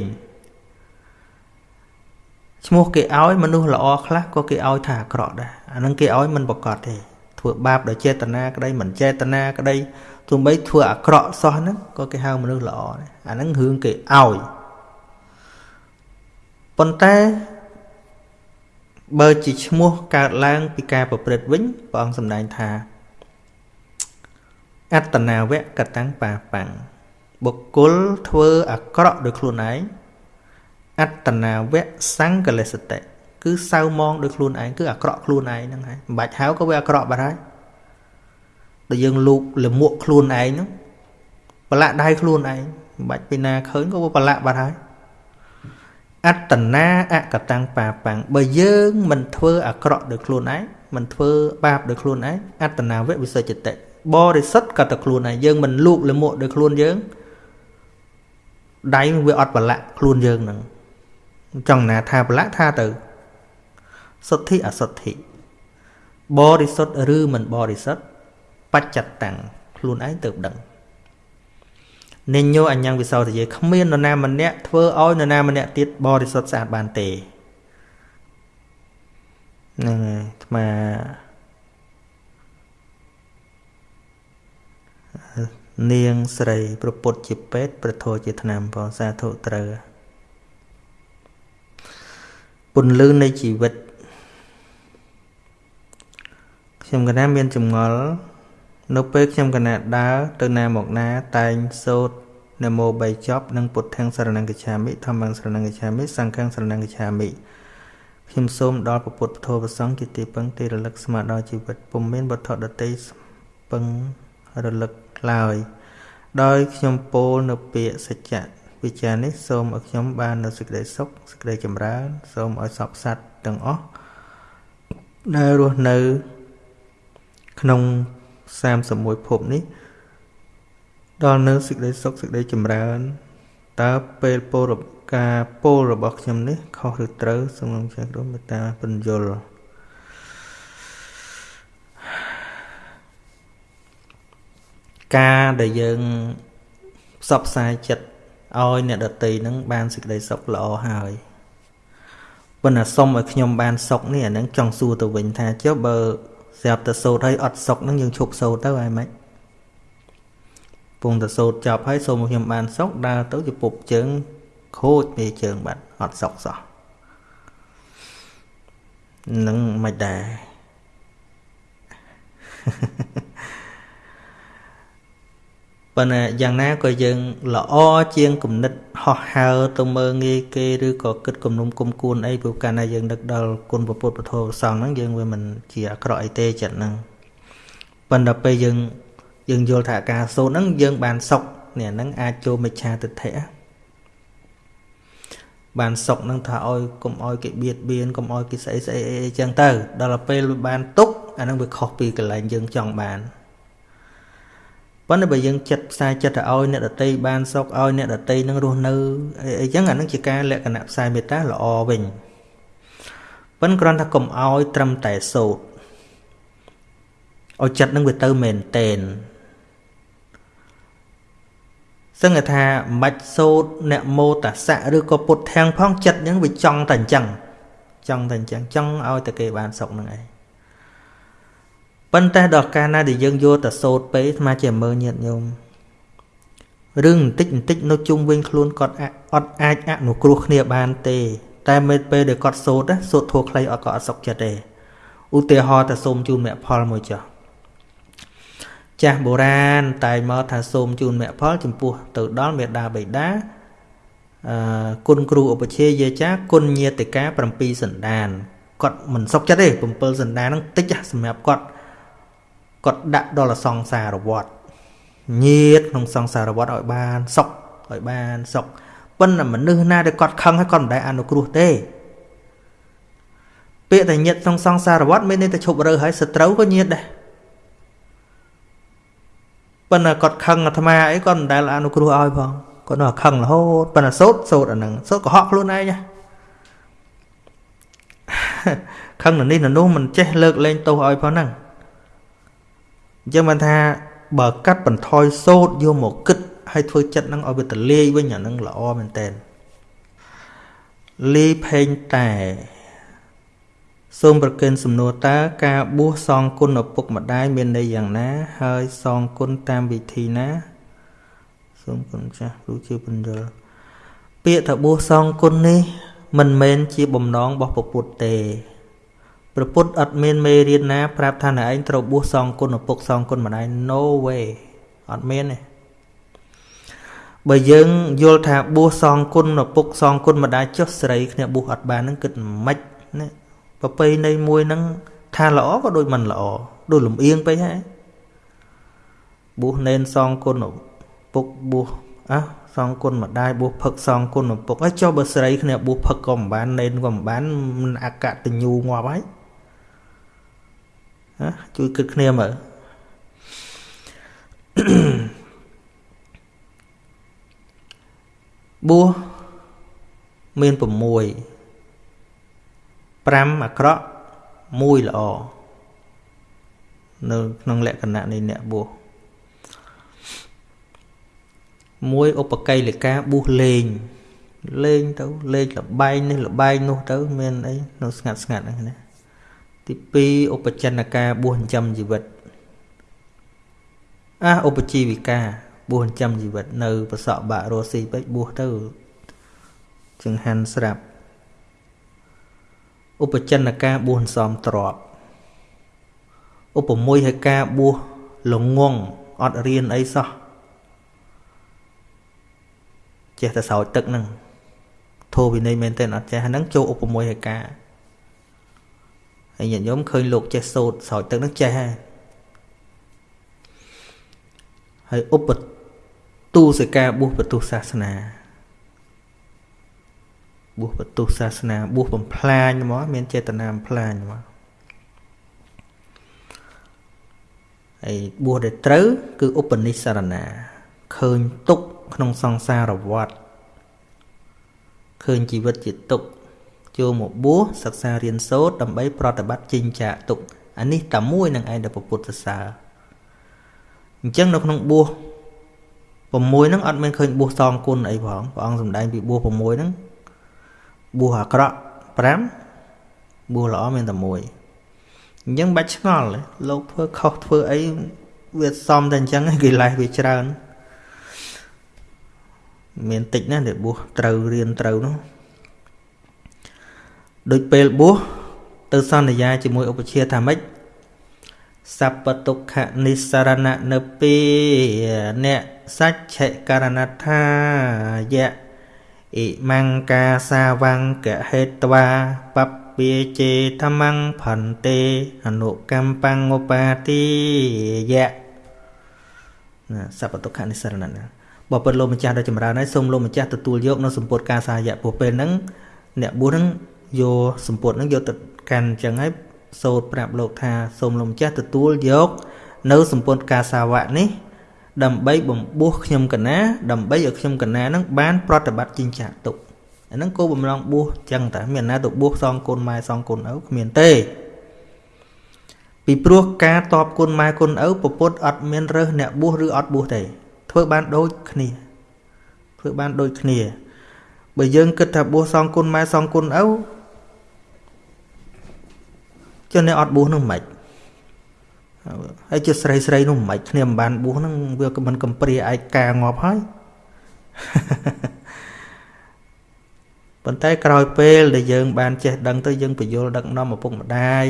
ឈ្មោះគេឲ្យមនុស្សល្អខ្លះក៏គេឲ្យថាអាក្រក់ដែរអានឹងគេឲ្យមិនប្រកបទេ ធ្វើបាបដោយចេតនាក្តីមិនចេតនាក្តីទោះបីធ្វើអាក្រក់សោះហ្នឹងក៏គេហៅមនុស្សល្អដែរអាហ្នឹងរឿងគេឲ្យប៉ុន្តែបើជាឈ្មោះកើតឡើង ពីការប្រព្រឹត្តវិញព្រះអង្គសម្ដែងថាអត្តនាវៈកតាំងបាបាំងបុគ្គលធ្វើអាក្រក់ដោយខ្លួនឯងអត្តនាវៈសង្កលសតិ គឺសៅมองដោយខ្លួនឯងគឺអាក្រក់ខ្លួនឯងហ្នឹងហើយមិនបាច់ហៅក៏វាអាក្រក់បាត់ហើយដែលយើងលូកលមួកខ្លួនឯងហ្នឹងប្រឡាក់ដៃខ្លួនឯងមិនបាច់ពីណាឃើញក៏វាប្រឡាក់បាត់ហើយអត្តនាអកតាំងបាបាំងបើយើងមិនធ្វើអាក្រក់ដោយខ្លួនឯងមិនធ្វើបាបដោយខ្លួនឯងអត្តនាវៈវិសុចតិបរិសុទ្ធក៏តែខ្លួនឯងយើងមិនលូកលមួកដោយខ្លួនយើងដៃវាអត់ប្រឡាក់ខ្លួនយើងហ្នឹងចង់ណាថាប្រឡាក់ថាទៅ សុទ្ធិអសុទ្ធិបរិសុទ្ធឬមិនបរិសុទ្ធបច្ចតតាំងខ្លួនឯងទៅដឹងនិញោអញ្ញងវិសោទយេគ្មាននរណាម្នាក់ធ្វើឲ្យនរណាម្នាក់ទៀតបរិសុទ្ធស្អាតបានទេហ្នឹងហើយអាត្មានាងស្រីប្រពុតជាពេទ្យប្រធោជាថ្នាំបងសាធុត្រូវពន្លឺនៃជីវិត ខ្ញុំកណាមានចម្ងល់នៅពេលខ្ញុំកណាដើរទៅណាមកណាតែងសូត្រនមោ3ចប់និងពុទ្ធាំងសរណង្កច្ឆាមិធម្មង្សរណង្កច្ឆាមិសង្ឃំសរណង្កច្ឆាមិខ្ញុំសូមដល់ពុទ្ធពធប្រសង្ឃជាទីពឹងទីរលឹកស្មារតីជីវិតពុំមានវត្ថុដតីពឹងរលឹកឡើយដោយខ្ញុំពោលនៅពាក្យសច្ចៈវិចារនេះសូមឲ្យខ្ញុំបាននៅសេចក្តីសុខសេចក្តីចម្រើន សូមឲ្យសពសត្វទាំងអស់ដែលរស់នៅ ក្នុង31ភពនេះ ដល់នៅសេចក្តីសុខសេចក្តីចម្រើនតើពេលពោលការពោលរបស់ខ្ញុំនេះខុសឬត្រូវសូមចាស់គ្រូមេត្តាពន្យល់ការដែលយើងផ្សព្វផ្សាយចិត្តឲ្យអ្នកដតីនឹងបានសេចក្តីសុខល្អហើយប៉ុន្តែសុំឲ្យខ្ញុំបានសុខនេះអានឹងចង់សួរទៅវិញថាចុះបើ ស្រាប់តែសូត្រហើយអត់សុខនឹងយើងឈប់សូត្រទៅហើយម៉េចពងតែសូត្រចប់ហើយសូមឲ្យខ្ញុំបានសុខដើរទៅជពុបជើងខូចពីជើងបាត់អត់សុខសោះនឹងមិនដែរ ប៉ុន្តែយ៉ាងណាក៏យើងល្អជាងគំនិតហោះហើរទៅមើងងាយគេឬក៏គិតគំនុំគុំគួនអីព្រោះកាលណាយើងនឹកដល់គុណពុទ្ធពធប្រសងហ្នឹងយើងវាមិនជាអាក្រក់អីទេចិត្តហ្នឹងប៉ុន្តែពេលយើងយើងយល់ថាការសូត្រហ្នឹងយើងបានសុខនេះហ្នឹងអាចចូលមិច្ឆាទិដ្ឋិបានសុខហ្នឹងថាឲ្យកុំឲ្យគេបៀតបៀនកុំឲ្យគេស្អីស្អីអីចឹងទៅ ដល់ពេលបានទុកអាហ្នឹងវាខុសពីកន្លែងយើងចង់បាន ប៉ុន្តែបើយើងចិត្តផ្សាយចិត្តទៅឲ្យអ្នកដតីបានសុខឲ្យអ្នកដតីនឹងរស់នៅអីចឹងអានឹងជាការលក្ខណៈផ្សាយមេត្តាល្អវិញប៉ុន្តែគ្រាន់តែកុំឲ្យត្រឹមតែសោតឲ្យចិត្តនឹងវាទៅមែនតែនសឹងថាមិនបាច់សោតអ្នកមោតសៈឬក៏ពុទ្ធធាំងផងចិត្តហ្នឹងវាចង់តែអញ្ចឹងចង់តែអញ្ចឹងចង់ឲ្យតែគេបានសុខនឹងឯង ប៉ុន្តែដល់កាលណាដែលយើងយកទៅសូត្រពេកស្មាជាមើលញាតញោមរឿងបន្តិចបន្តិចនៅជុំវិញខ្លួនគាត់អត់អាចអនុគ្រោះគ្នាបានទេ តែមេពេលដែលគាត់សូត្រសូត្រធัวខ្លីអត់ក៏អត់សុខចិត្តទេឧទាហរណ៍ថាសូមជូនមគ្គផលមួយចុះចាស់បុរាណតែមកថាសូមជូនមគ្គផលចំពោះទៅដល់មេដាបេដាអឺគុណគ្រូឧបជាយាចាគុណញាតិកា7សន្តានគាត់មិនសុខចិត្តទេ7សន្តានហ្នឹងតិចសម្រាប់គាត់ គាត់ដាក់ដល់សង្សារវត្តញាតក្នុងសង្សារវត្តឲ្យបានសុខឲ្យបានសុខប៉ុន្តែមនុស្សណាដែលគាត់ខឹងហើយគាត់មិនដែលអនុគ្រោះទេពាក្យតែញាតក្នុងសង្សារវត្តមានន័យថាឈប់រើហើយសត្រូវក៏ញាតដែរប៉ុន្តែគាត់ខឹងអាត្មាអីគាត់មិនដែលអនុគ្រោះឲ្យផងគាត់នៅខឹងរហូតប៉ុន្តែសោតសោតអាហ្នឹងសោតកុហកខ្លួនឯងខឹងនៅនេះនៅនោះមិនចេះលើកលែងទោសឲ្យផងហ្នឹង អញ្ចឹងបានថាបើកាត់បន្ថយសោតយកមកគិតហើយធ្វើចិត្តនឹងឲ្យវាទលាយវិញអានឹងល្អមែនតើលីផេងតែសូមប្រកិនសំណួរតើការបួសសងគុណឪពុកម្ដាយមានន័យយ៉ាងណា ហើយសងគុណតាមវិធីណាសូមគុណចាស់គ្រូជាបញ្យលពាក្យថាបួសសងគុណនេះមិនមែនជាបំណងរបស់ពុទ្ធទេ ព្រះពុទ្ធអត់មានមេរៀនណា ប្រាប់ថាណែឯងត្រូវបួសសងគុណឪពុកសងគុណម្ដាយ no way អត់មានទេបើយើងយល់ថាបួសសងគុណឪពុកសងគុណម្ដាយចុះស្រីគ្នាបួសអត់បានហ្នឹងគិតមិនណាប្រពៃណីមួយហ្នឹងថាល្អក៏ដូចមិនល្អដូចលំអៀងពេកហើយបួសនេនសងគុណឪពុកបួសអះសងគុណម្ដាយបួសផឹកសងគុណឪពុកហើយចុះបើស្រីគ្នាបួសផឹកក៏មិនបាននេនក៏មិនបានមិនអកតញ្ញូងាប់ហើយ ណាជួយគិតគ្នាមើលបួសមាន6 5អាក្រក់1ល្អនៅក្នុងលក្ខណៈនៃអ្នកបួសមួយឧបកិលេកាបួសលេងលេងទៅលេងលបែងនេះលបែងនោះទៅ មានអីនៅស្ងាត់ស្ងាត់ហ្នឹងណា ទី2ឧបចិនកាបួសចិញ្ចឹមជីវិតអាឧបជីវិកាបួសចិញ្ចឹមជីវិតនៅប្រសក់បាក់រស់ស៊ីពេកបួសទៅចង្ហាន់ស្រាប់ឧបចិនកាបួសសំទ្របឧបមួយឲ្យការបួសលងងអត់រៀនអីសោះចេះតែស្រោចទឹកហ្នឹងធោវិន័យមែនទេអត់ចេះហ្នឹងចូលឧបមួយឲ្យការ ហើយញាតិញោមឃើញលោកចេះសូត្រស្រោចទឹកហ្នឹងចេះហើយហើយឧបទូសិកាបុស្សបទុសាសនាបុស្សបទុសាសនាបុស្សបំផ្លាញហ្មងមានចេតនាបំផ្លាញហ្មងហើយបួសដែលត្រូវគឺឧបនិស្សរណាឃើញទុកក្នុងសង្សារវដ្តឃើញជីវិតជាទុក ចូលមកបួសសិក្សារៀនសូត្រដើម្បីប្រតិបត្តិចិញ្ចាទុកអានេះតែមួយនឹងឯងដែលពុទ្ធសាសនាអញ្ចឹងនៅក្នុងបួស6ហ្នឹងអត់មានឃើញបួសសងគុណអីផងព្រះអង្គសម្ដែងពីបួស6ហ្នឹងបួសអាក្រក់5បួសល្អមានតែមួយអញ្ចឹងបាច់ឆ្ងល់លោកធ្វើខុសធ្វើអីវាសមតែអញ្ចឹងគេលេះវាច្រើនមានតិចណាស់ដែលបួសត្រូវរៀនត្រូវនោះ ដូចពេលបួសទៅសន្យាជាមួយឧបជាថាម៉េចសពទុក្ខនិសរណៈនៅពីអ្នកសច្ចៈករណថាយៈអ៊ីមង្កាសាវង្កហេតវាបពាជេធម្មងផន្ទេអនុកម្មបង្ឧបាទីយៈណាសពទុក្ខនិសរណៈបើពិតលោកម្ចាស់ដ៏ចម្រើនហើយសូមលោកម្ចាស់ទទួលយកនៅសម្ពុតការសាយៈពួកពេលហ្នឹងអ្នកបួសហ្នឹង យកសម្ពុតហ្នឹងយកទៅកាន់អញ្ចឹងហើយសូត្រប្រាប់លោកថាសូមលោកម្ចាស់ទទួលយកនៅសម្ពុតការសាវៈនេះ ដើម្បីបំពោះខ្ញុំកណាដើម្បីឲ្យខ្ញុំកណានឹងបានប្រតិបត្តិចិញ្ចាទុកអាហ្នឹងគោបំឡងបួសចឹងតាមានណាទៅបួសសងគុណម៉ែសងគុណឪគ្មានទេពីព្រោះការតបគុណម៉ែគុណឪពពុទ្ធអត់មានរើសអ្នកបួសឬអត់បួសទេធ្វើបានដូចគ្នាធ្វើបានដូចគ្នាបើយើងគិតថាបួសសងគុណម៉ែសងគុណឪ ចុះអ្នកអត់បួសនោះមិនហើយជាស្រីស្រីនោះមិនគ្នាមិនបានបួសហ្នឹងវាមិនកំព្រាឯកាងាប់ហើយប៉ុន្តែក្រោយពេលដែលយើងបានចេះដឹងទៅយើងបញ្យល់ដឹកនាំឪពុកម្ដាយ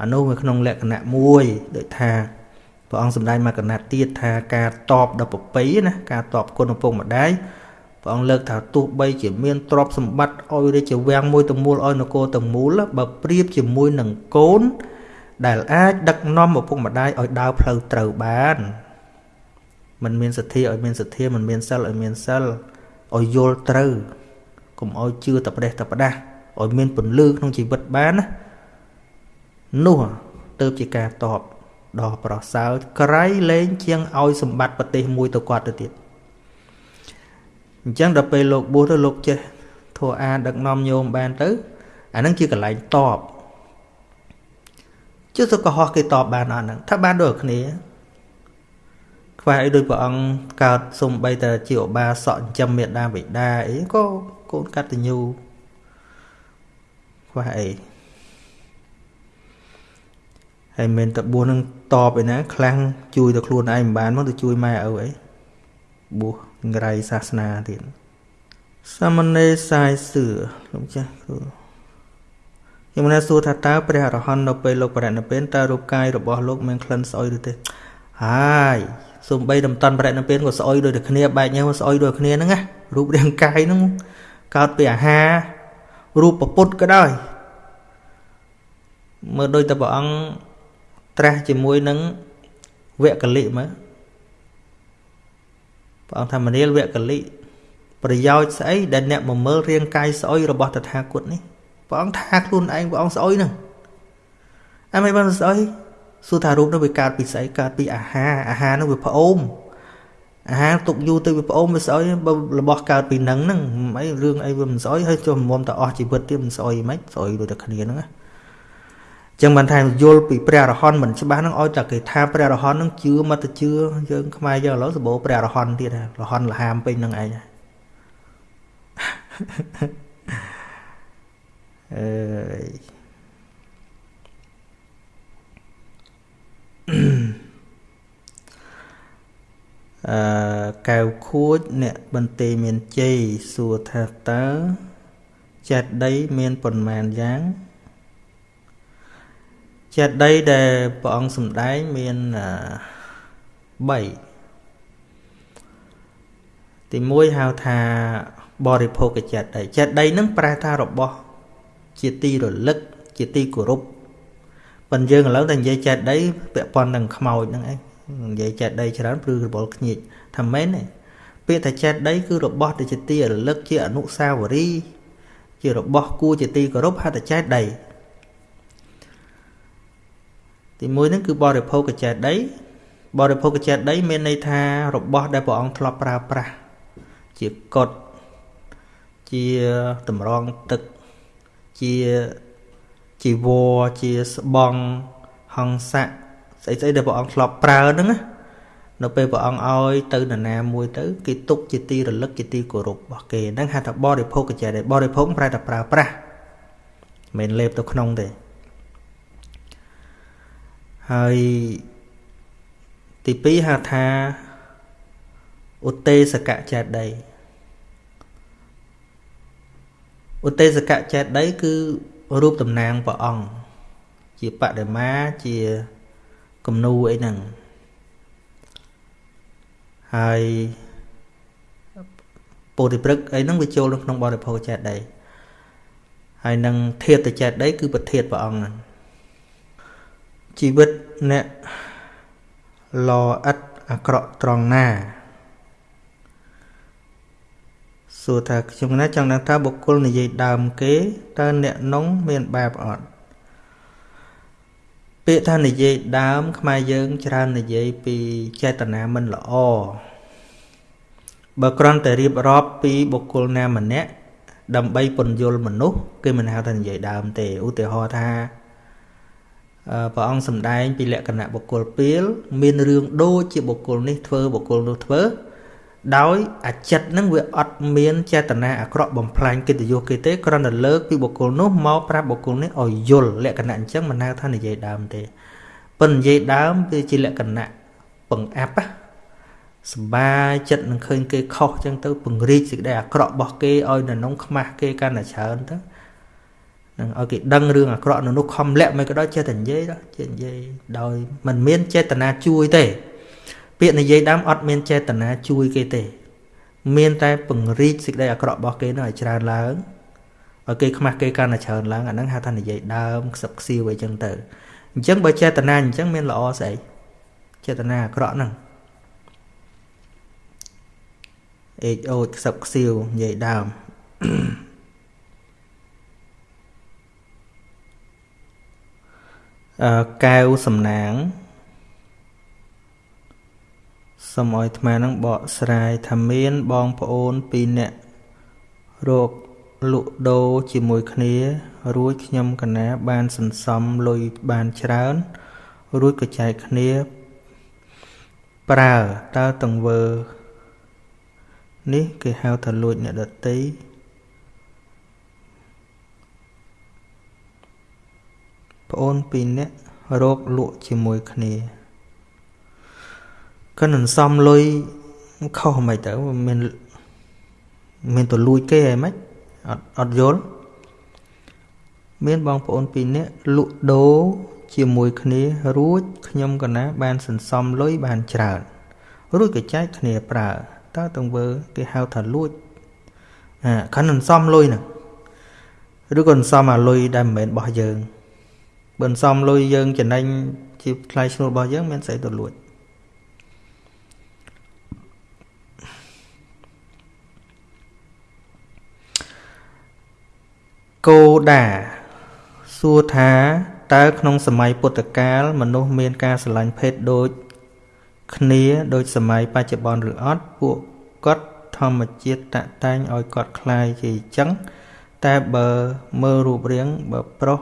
អានោះវាក្នុងលក្ខណៈមួយដូចថាព្រះអង្គសម្ដែងមកកណាត់ទៀតថាការតបដល់ប្រពៃណាការតបគុណឪពុកម្ដាយ ព្រះអង្គលើកថាទោះបីជាមានទ្រព្យសម្បត្តិឲ្យរាជវាំងមួយទាំងមូលឲ្យនគរទាំងមូលបើប្រៀបជាមួយនឹងកូនដែលអាចដឹកនាំឪពុកម្ដាយឲ្យដើរផ្លូវត្រូវបានมันមានសទ្ធាឲ្យមានសទ្ធាมันមានសិលឲ្យមានសិលឲ្យយល់ត្រូវកុំឲ្យជឿតែប្រេះតែផ្ដាស់ឲ្យមានពន្លឺក្នុងជីវិតបានណានោះទៅជាការតបដល់ប្រសើរក្រៃលែងជាងឲ្យសម្បត្តិប្រទេសមួយទៅគាត់ទៅទៀត អញ្ចឹងដល់ពេលលោកបួសទៅលោកចេះធัวអាដឹកនាំញោមបានទៅអានឹងជាកន្លែងតបជឿទៅកុហកគេតបបានអត់ហ្នឹងថាបានដូចគ្នា ខ្វះអីដូចព្រះអង្គកើតសំបីតែជាឧបាសកចិញ្ចឹមមេដាបិតាអីក៏កូនកតញ្ញូខ្វះអីហើយមិនតែបួសនឹងតបឯណាខ្លាំងជួយទៅខ្លួនឯងមិនបានមកទៅជួយម៉ែឪអីបួស ងរៃសាសនាទៀតសមណេរសាយសឿលោកចាស់គ្រូខ្ញុំណាសួរថាតើព្រះអរហន្តនៅពេលលោកបរិនិព្វានតើរូបកាយរបស់លោកមានក្លិនស្អុយឬទេហើយសំបីតំតន់បរិនិព្វានក៏ស្អុយដូចតែគ្នាបែកញើស្អុយដូចគ្នាហ្នឹងណារូបរាងកាយហ្នឹងកើតពីអាហាររូបពុទ្ធក៏ដោយមើលដូចតែព្រះអង្គត្រាស់ជាមួយនឹងវគ្គលិមើល ព្រះអង្គថាមនាលវគ្គលិប្រយោជន៍ស្អីដែលអ្នកមកមើលរាងកាយស្អុយរបស់តថាគតនេះព្រះអង្គថាខ្លួនឯងព្រះអង្គស្អុយហ្នឹងអីមិនបានស្អុយសួរថារូបនោះវាកើតពីស្អីកើតពីអាហារអាហារនោះវាផ្អូមអាហារទុកយូរទៅវាផ្អូមវាស្អុយបើរបស់កើតពីនឹងហ្នឹងអីរឿងអីវាមិនស្អុយហើយចុះមុំតអស់ជីវិតទៀតមិនស្អុយមិនស្អុយដូចតែគ្នាហ្នឹងណា ចឹងបានថាយល់ពីព្រះអរហន្តមិនច្បាស់ហ្នឹងឲ្យតែគេថាព្រះអរហន្តហ្នឹងជឿមកទៅជឿយើងខ្មែរយើងឥឡូវសម្បូរព្រះអរហន្តទៀតរហន្តលហាមពេញហ្នឹងឯងអើយអឺកៅខួចអ្នកបន្ទេមានជ័យសួរថាតើចេតដីមានប៉ុន្មានយ៉ាង ចេតដីដែលព្រះអង្គសម្ដែងមាន3ទី1ហៅថាបរិភោគចេតដីចេតដីនឹងប្រែថារបស់ជាទីរលឹកជាទីគោរពប៉ុន្តែយើងឥឡូវតែនិយាយចេតដីពាក់ព័ន្ធនឹងខ្មោចហ្នឹងឯងនិយាយចេតដីច្រើនព្រឺរបល់ខ្ញៀចថាមែនទេពាក្យថាចេតដីគឺរបស់ដែលជាទីរលឹកជាអនុស្សាវរីយ៍ជារបស់គួរជាទីគោរពហៅថាចេតដី ទីមួយហ្នឹងគឺបរិភោគចេតដីបរិភោគចេតដីមានន័យថារបស់ដែលព្រះអង្គធ្លាប់ប្រើប្រាស់ជាកុដជាតម្រងទឹកជាជីវរជាស្បង់ហង្ស័កស្អីស្អីដែលព្រះអង្គធ្លាប់ប្រើហ្នឹងណានៅពេលព្រះអង្គឲ្យទៅនរណាមួយទៅគេទុកជាទីរលឹកជាទីគោរពរបស់គេហ្នឹងហៅថាបរិភោគចេះដែរបរិភោគប្រែតែប្រើប្រាស់មិនលេបទៅក្នុងទេ ហើយទី2ហៅថាឧទេសកចេតដីឧទេសកចេតដីគឺរូបតំណាងព្រះអង្គជាបដិមាជាគំនូអីហ្នឹងហើយពោធិព្រឹកអីហ្នឹងវាចូលនៅក្នុងបរិភោគចេតដីហើយនឹងធាតុចេតដីគឺប្រធាតព្រះអង្គហ្នឹង ជីវិតអ្នកល្អឥតអាក្រក់ត្រង់ណាសួរថាខ្ញុំណាចង់ដឹងថាបុគ្គលនិយាយដើមគេតើអ្នកនងមានបាបអត់ពាក្យថានិយាយដើម ខ្មែរយើងច្រើននិយាយពីចេតនាមិនល្អបើគ្រាន់តែរៀបរាប់ពីបុគ្គលណាម្នាក់ដើម្បីពន្យល់មនុស្សគេមិនហៅថានិយាយដើមទេឧទាហរណ៍ថា ព្រះអង្គសម្ដែងពីលក្ខណៈបុគ្គលពីលមានរឿងដូចជាបុគ្គលនេះធ្វើបុគ្គលនោះធ្វើ ដោយអាចិតនឹងវាអត់មានចេតនាអាក្រក់បំផ្លាញកិត្តិយសគេទេគ្រាន់តែលើកពីបុគ្គលនោះមកប្រាប់បុគ្គលនេះឲ្យយល់លក្ខណៈអញ្ចឹងមិនហៅថានិយាយដើមទេប៉ុន្តែនិយាយដើមវាជាលក្ខណៈបង្អាប់សបាយចិត្តនឹងឃើញគេខុសអញ្ចឹងទៅពង្រីកសេចក្តីអាក្រក់របស់គេឲ្យនៅក្នុងខ្មាស់គេកាន់តែច្រើនទៅ នឹងឲ្យគេដឹងរឿងអាក្រក់នៅនោះខំលាក់មិនក៏ដោយចេះតែនិយាយដល់ចេះនិយាយដោយមិនមានចេតនាជួយទេ ពាក្យនិយាយដើមអត់មានចេតនាជួយគេទេ មានតែពង្រីកសេចក្តីអាក្រក់របស់គេនោះឲ្យច្រើនឡើងឲ្យគេខ្មាស់គេកាន់តែច្រើនឡើងអាហ្នឹងហៅថានិយាយដើមខ្សឹបខ្សៀវអីចឹងទៅអញ្ចឹងបើចេតនាអញ្ចឹងមានល្អស្អីចេតនាអាក្រក់ហ្នឹងអេកអូចខ្សឹបខ្សៀវនិយាយដើម កែវសំណាងសូមឲ្យអាត្មានឹងបកស្រាយថាមានបងប្អូនពីរនាក់រកលក់ដូរជាមួយគ្នា រួចខ្ញុំកណាបានសន្សំលុយបានច្រើន រួចក៏ចែកគ្នា ប្រើតើតង្វើ នេះគេហៅថាលួចអ្នកដតី ប្អូនពីរនាក់រកលក់ជាមួយគ្នាក៏នឹងសំលុយខុសមិនទៅមានមានទៅលួចគេហីមិនអត់អត់យល់មានបងប្អូនពីរនាក់លក់ដូរជាមួយគ្នារួចខ្ញុំកណាបានសន្សំលុយបានច្រើនរួចក៏ចែកគ្នាប្រើតើទង្វើគេហៅថាលួចអាខណ្ឌសន្សំលុយហ្នឹងឬក៏សន្សំអាលុយដែលមិនមែនរបស់យើង បើសន្សំលុយយើងចំណេញជាថ្លៃឈ្នួលរបស់យើងមានស្អីទៅលួចគោដាសួរថាតើក្នុងសម័យពុទ្ធកាលមនុស្សមានការស្រឡាញ់ភេទដូចគ្នាដូចសម័យបច្ចុប្បន្នឬអត់ពួកគាត់ធម្មជាតិតាក់តែងឲ្យគាត់คล้ายជាអញ្ចឹងតែបើមើលរូបរាងបើប្រុស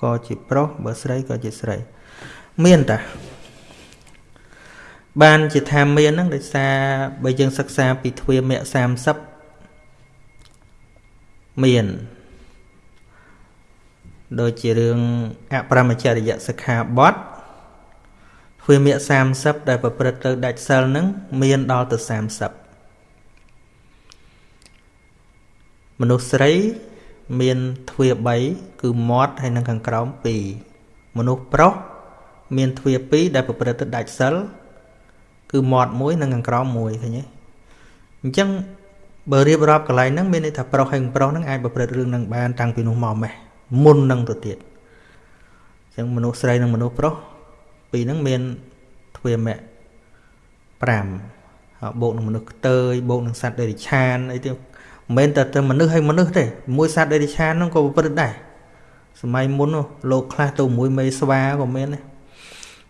ក៏ជាប្រុសបើស្រីក៏ជាស្រី មានតាបានជាថាមានហ្នឹងដោយសារបើយើងសិក្សាពីទ្វាមៈ30មានដូចជារឿងអប្រមចរិយសិក្ខាបទទ្វាមៈ30ដែលប្រព្រឹត្តទៅដាច់សិលនឹងមានដល់ទៅ30មនុស្សស្រី មានទ្វា3គឺមាត់ហើយនិងខាងក្រោម2មនុស្សប្រុសមានទ្វា2ដែលប្រព្រឹត្តទៅដាច់សិលគឺមាត់មួយនិងខាងក្រោមមួយឃើញទេអញ្ចឹងបើរៀបរាប់កន្លែងហ្នឹងមានន័យថាប្រុសហើយប្រុសហ្នឹងអាចប្រព្រឹត្តរឿងហ្នឹងបានតាំងពីនោះមកម៉េះមុននឹងទៅទៀតអញ្ចឹងមនុស្សស្រីនិងមនុស្សប្រុសពីរហ្នឹងមានទ្វាមៈ5បូកនឹងមនុស្សខ្ទើយបូកនឹងសត្វដេរិឆានអីទៀត មិនមែនតែតែមនុស្សហើយមនុស្សទេមួយសត្វដេរិឆានហ្នឹងក៏ប្រព្រឹត្តដែរសម័យមុនលោកខ្លះទៅមួយមេស្វាក៏មានដែរ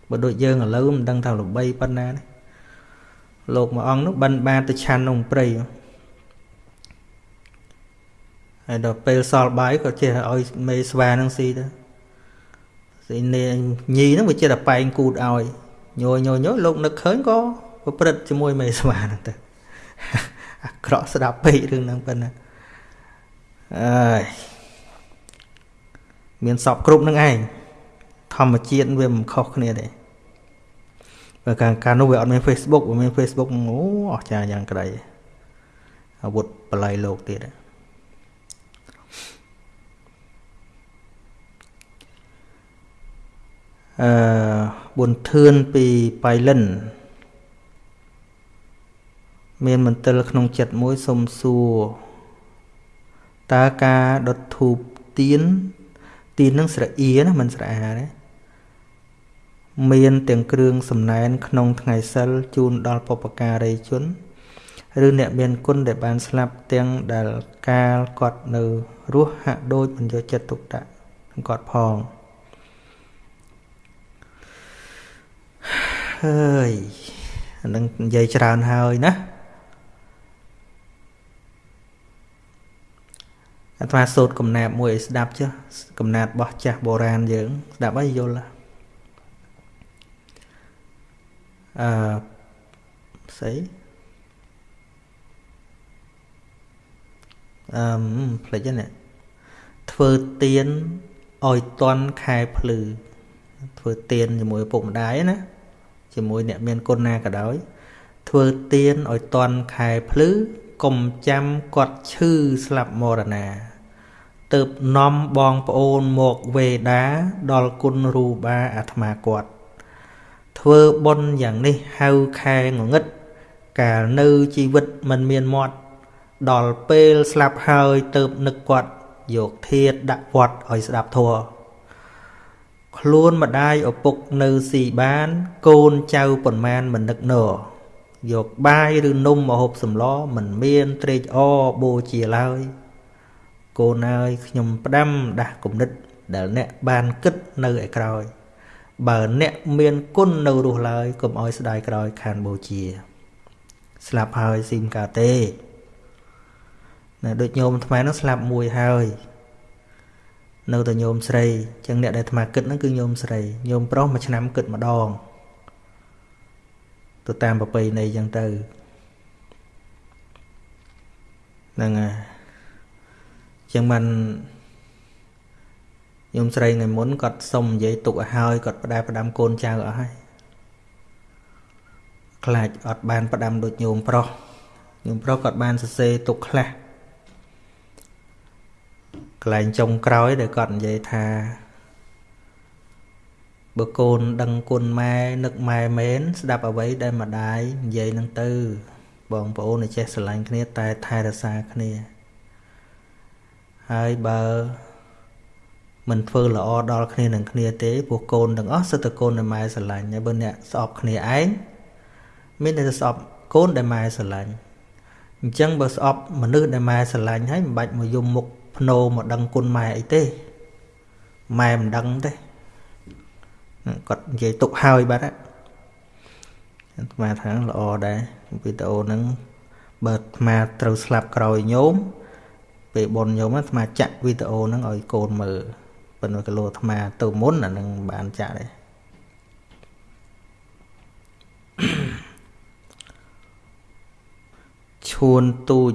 បើដូចយើងឥឡូវមិនដឹងថាល្បីប៉ុណ្ណាទេលោកមួយអង្គនោះបិណ្ឌបាតទៅឆាន់ក្នុងព្រៃហើយដល់ពេលសល់បាយក៏ចេះឲ្យមេស្វានឹងស៊ីទៅស៊ីនេញីហ្នឹងវាចេះតែប៉ែងគូតឲ្យញយញយញយលោកនឹកឃើញក៏ប្រព្រឹត្តជាមួយមេស្វាហ្នឹងទៅ អាក្រក់ស្ដាប់ពេករឿងហ្នឹងប៉ុណ្ណាអើយមានសពគ្រប់នឹងឯងធម្មជាតិវាមិនខុសគ្នាទេបើកាលកាលនោះវាអត់មាន Facebook វាមាន Facebook អូអស្ចារ្យយ៉ាងក្តីអាវុធបល័យលោកទៀតអឺប៊ុនធឿនពីបៃលិន មានមន្ទិលក្នុងចិត្តមួយសុំសួរតើការដុតធូបទៀនទៀននឹងស្រអៀណាមិនស្រអាទេមានទាំងគ្រឿងសំណែនក្នុងថ្ងៃសិលជូនដល់បុព្វការីជន ឬអ្នកមានគុណដែលបានស្លាប់ទាំងដែលកាលគាត់នៅរស់ហាក់ដូចមិនយកចិត្តទុកដាក់គាត់ផងហើយអានឹងនិយាយច្រើនហើយណា អាត្មាសូត្រកំណាបមួយឲ្យស្ដាប់ចុះកំណាបរបស់ចាស់បុរាណយើង ស្ដាប់ឲ្យយល់អឺស្អីអឺផ្លេចហ្នឹងធ្វើទៀនឲ្យតន់ខែភ្លឺធ្វើទៀនជាមួយឪពុកម្ដាយណាជាមួយអ្នកមានគុណណាក៏ដោយធ្វើទៀនឲ្យតន់ខែភ្លឺ កុំចាំគាត់ឈឺស្លាប់មរណាទៅនាំបងប្អូនមកវេដាដល់គុណរូបាអាត្មាគាត់ធ្វើបុណ្យយ៉ាងនេះហៅខែងងឹតកាលនៅជីវិតមិនមានមាត់ដល់ពេលស្លាប់ហើយទៅនឹកគាត់យកធាតដាក់វត្តឲ្យស្ដាប់ធัวខ្លួនម្ដាយឪពុកនៅស៊ីបាន កូនចៅប៉ុន្មានមិននឹកណោ យកបាយឬនំមកហូបសម្លមិនមានត្រេកអរបូជាឡើយកូនអើយខ្ញុំផ្ដាំដាស់គំនិត ដែលអ្នកបានគិតនៅឯក្រោយ បើអ្នកមានគុណនៅរស់ឡើយកុំឲ្យស្ដាយក្រោយខានបូជា ស្លាប់ហើយស៊ីមកាទេណាដូចញោមអាត្មានឹងស្លាប់មួយហើយនៅតែញោមស្រីអញ្ចឹងអ្នកដែលអាត្មាគិតហ្នឹងគឺញោមស្រីញោមប្រុសមួយឆ្នាំគិតម្ដង ទៅតាមប្រពៃណីអញ្ចឹងទៅហ្នឹងហើយអញ្ចឹងបានញោមស្រីថ្ងៃមុនគាត់សុំនិយាយទុកឲ្យហើយគាត់ផ្ដែផ្ដាំកូនចៅអស់ហើយខ្លាចអត់បានផ្ដាំដូចញោមប្រុសញោមប្រុសគាត់បានសរសេរទុកខ្លះកន្លែងចុងក្រោយដែលគាត់និយាយថា បើកូនដឹងគុណម៉ែនឹកម៉ែមែនស្ដាប់អ្វីដែលម្ដាយនិយាយនឹងទៅ បងប្អូនចេះស្រឡាញ់គ្នាតែថែរក្សាគ្នាហើយបើមិនធ្វើល្អដល់គ្នានឹងគ្នាទេពួកកូនទាំងអស់សិតតែកូនដែលម៉ែស្រឡាញ់ហើយបើអ្នកស្អប់គ្នាឯងមានតែស្អប់កូនដែលម៉ែស្រឡាញ់អញ្ចឹងបើស្អប់មនុស្សដែលម៉ែស្រឡាញ់ហើយមិនបាច់មកយំមុខភ្នោមកដឹងគុណម៉ែអីទេម៉ែមិនដឹងទេ គាត់និយាយទុកហើយបាទអាត្មាថាល្អដែរវីដេអូហ្នឹងបើអាត្មាត្រូវស្លាប់ក្រោយញោមពេលបនញោមអាត្មាចាក់វីដេអូហ្នឹងឲ្យកូនមើលប៉ុន្តែគីឡូអាត្មាទៅមុនអានឹងបានចាក់ដែរឈួនទូច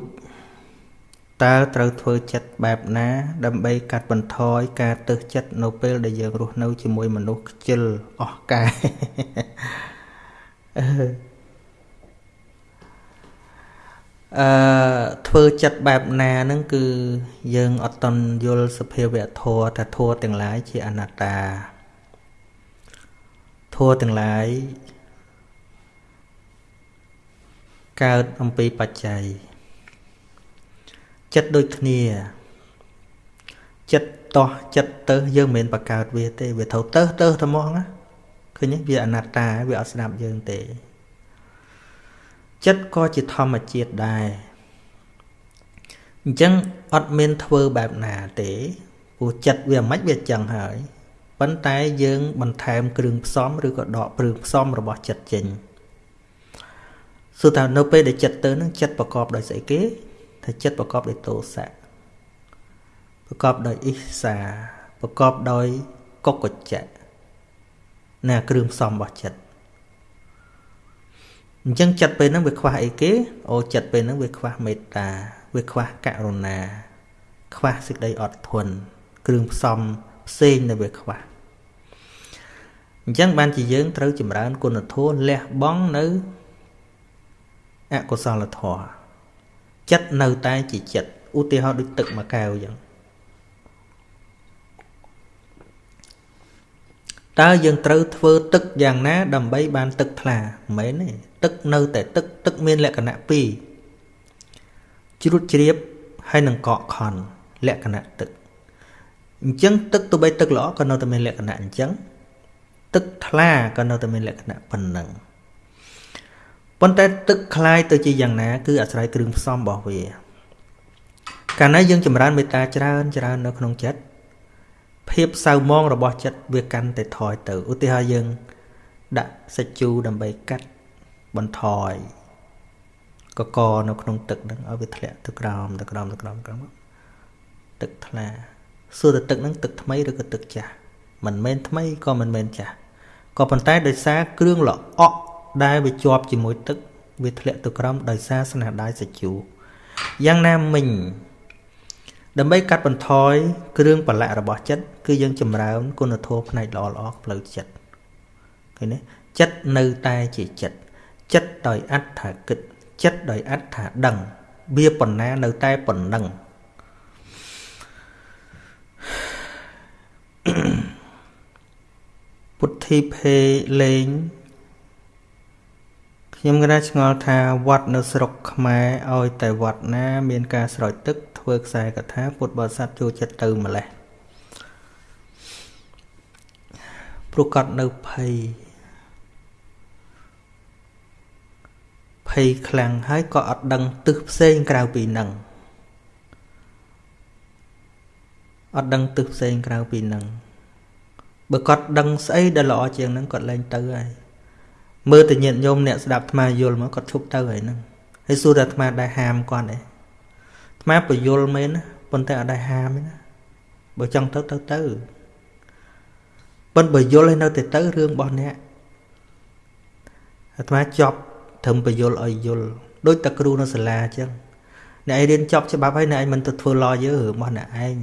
តើត្រូវធ្វើចិត្តបែបណា ដើម្បីកាត់បន្ថយការទើសចិត្តនៅពេលដែលយើងរស់នៅ ជាមួយមនុស្សខ្ជិលអស់កែអឺធ្វើចិត្តបែបណាហ្នឹងគឺយើងអត់តន់យល់សភាវៈធម៌ថាធម៌ទាំងឡាយជាអនត្តាធម៌ទាំងឡាយកើតអំពីបច្ច័យ ចិត្តដូចគ្នាចិត្តតោះចិត្តទៅយើងមិនមែនបកើតវាទេវាត្រូវទៅទៅតែមកណាឃើញទេវាអនត្តាវាអត់ស្ដាប់យើងទេចិត្តក៏ជាធម្មជាតិដែរអញ្ចឹងអត់មានធ្វើបែបណាទេព្រោះចិត្តវាមិនវាចឹងហើយប៉ុន្តែយើងបន្ថែមគ្រឿងផ្សំឬក៏ដកគ្រឿងផ្សំរបស់ចិត្តចេញសួរថានៅពេលដែលចិត្តទៅនឹងចិត្តប្រកបដោយស្អីគេ ថាចិត្តប្រកបដោយទោសៈប្រកបដោយអ៊ីសាប្រកបដោយកុកច្ចៈណាគ្រឿងផ្សំរបស់ចិត្តអញ្ចឹងចិត្តពេលហ្នឹងវាខ្វះអីគេអូចិត្តពេលហ្នឹងវាខ្វះមេត្តាវាខ្វះករុណា ខ្វះសេចក្តីអត់ធន់គ្រឿងផ្សំផ្សេងដែលវាខ្វះអញ្ចឹងបានជាយើងត្រូវចម្រើនគុណធម៌លះបង់នៅអកុសលធម៌ ចិត្តនៅតែជាចិត្តឧទាហរណ៍ដូចទឹកមួយកែវអញ្ចឹងតើយើងត្រូវធ្វើទឹកយ៉ាងណា ដើម្បីបានទឹកថ្លាមិនមែនទេទឹកនៅតែទឹកទឹកមានលក្ខណៈពីរជ្រួតជ្រាបហើយនឹងកកខន់លក្ខណៈទឹកអញ្ចឹងទឹកទោះបីទឹកល្អក៏នៅតែមានលក្ខណៈអញ្ចឹងទឹកថ្លាក៏នៅតែមានលក្ខណៈប៉ុណ្ណឹង ប៉ុន្តែទឹកคล้ายទៅជាយ៉ាងណាគឺអាស្រ័យគ្រឿងផ្សំរបស់វាកាលណាយើងចម្រើនមេត្តាច្រើនច្រើននៅក្នុងចិត្តភាពសៅមងរបស់ចិត្តវាកាន់តែថយទៅឧទាហរណ៍យើងដាក់សាច់ជូរដើម្បីកាត់បន្ថយកកនៅក្នុងទឹកហ្នឹងឲ្យវាធ្លាក់ទៅក្រោមទៅក្រោមទៅក្រោមក្រោមទឹកថ្លាសួរតែទឹកហ្នឹងទឹកថ្មីឬក៏ទឹកចាស់មិនមែនថ្មីក៏មិនមែនចាស់ក៏ប៉ុន្តែដោយសារគ្រឿងល្អក់ ដែលវាជាប់ជាមួយទឹកវាធ្លាក់ទៅក្រោមដោយសារស្នាដៃសាច់ជូរយ៉ាងណាមិញដើម្បីកាត់បន្ថយគ្រឿងប្រឡាក់របស់ចិត្តគឺយើងចម្រើនគុណធម៌ផ្នែកល្អល្អផ្លូវចិត្តឃើញទេចិត្តនៅតែជាចិត្តចិត្តដោយអត្ថាគិតចិត្តដោយអត្ថាដឹង វាប៉ុណ្ណានៅតែប៉ុណ្ណឹងពុទ្ធីភេលេង ខ្ញុំគណៈឆ្ងល់ថាវត្តនៅស្រុកខ្មែរឲ្យតែវត្តណា មានការស្រោចទឹកធ្វើខ្សែកថាពុទ្ធបរិស័ទចូលចិត្តទៅម្លេះព្រោះគាត់នៅភ័យភ័យខ្លាំងហើយក៏អត់ដឹងទិសផ្សេងក្រៅពីនឹងអត់ដឹងទិសផ្សេងក្រៅពីនឹងបើគាត់ដឹងស្អីដែលល្អជាងនឹងគាត់លែងទៅហើយ មើលតែញាតិញោមអ្នកស្ដាប់អាត្មាយល់មកគាត់ឈប់ទៅហើយហ្នឹងហើយសួរតែអាត្មាដែរហាមគាត់ទេអាត្មាបញ្យល់មែនណាប៉ុន្តែអត់ដែរហាមទេណាបើចង់ទៅទៅទៅប៉ុន្តែបើយល់ឲ្យនៅតែទៅរឿងរបស់អ្នកអាត្មាចប់ត្រឹមបញ្យល់ឲ្យយល់ដូចតែគ្រូនៅសាលាអញ្ចឹងអ្នកឯងរៀនចប់ច្បាប់ហើយអ្នកឯងមិនទៅធ្វើឡយើរបស់អ្នកឯង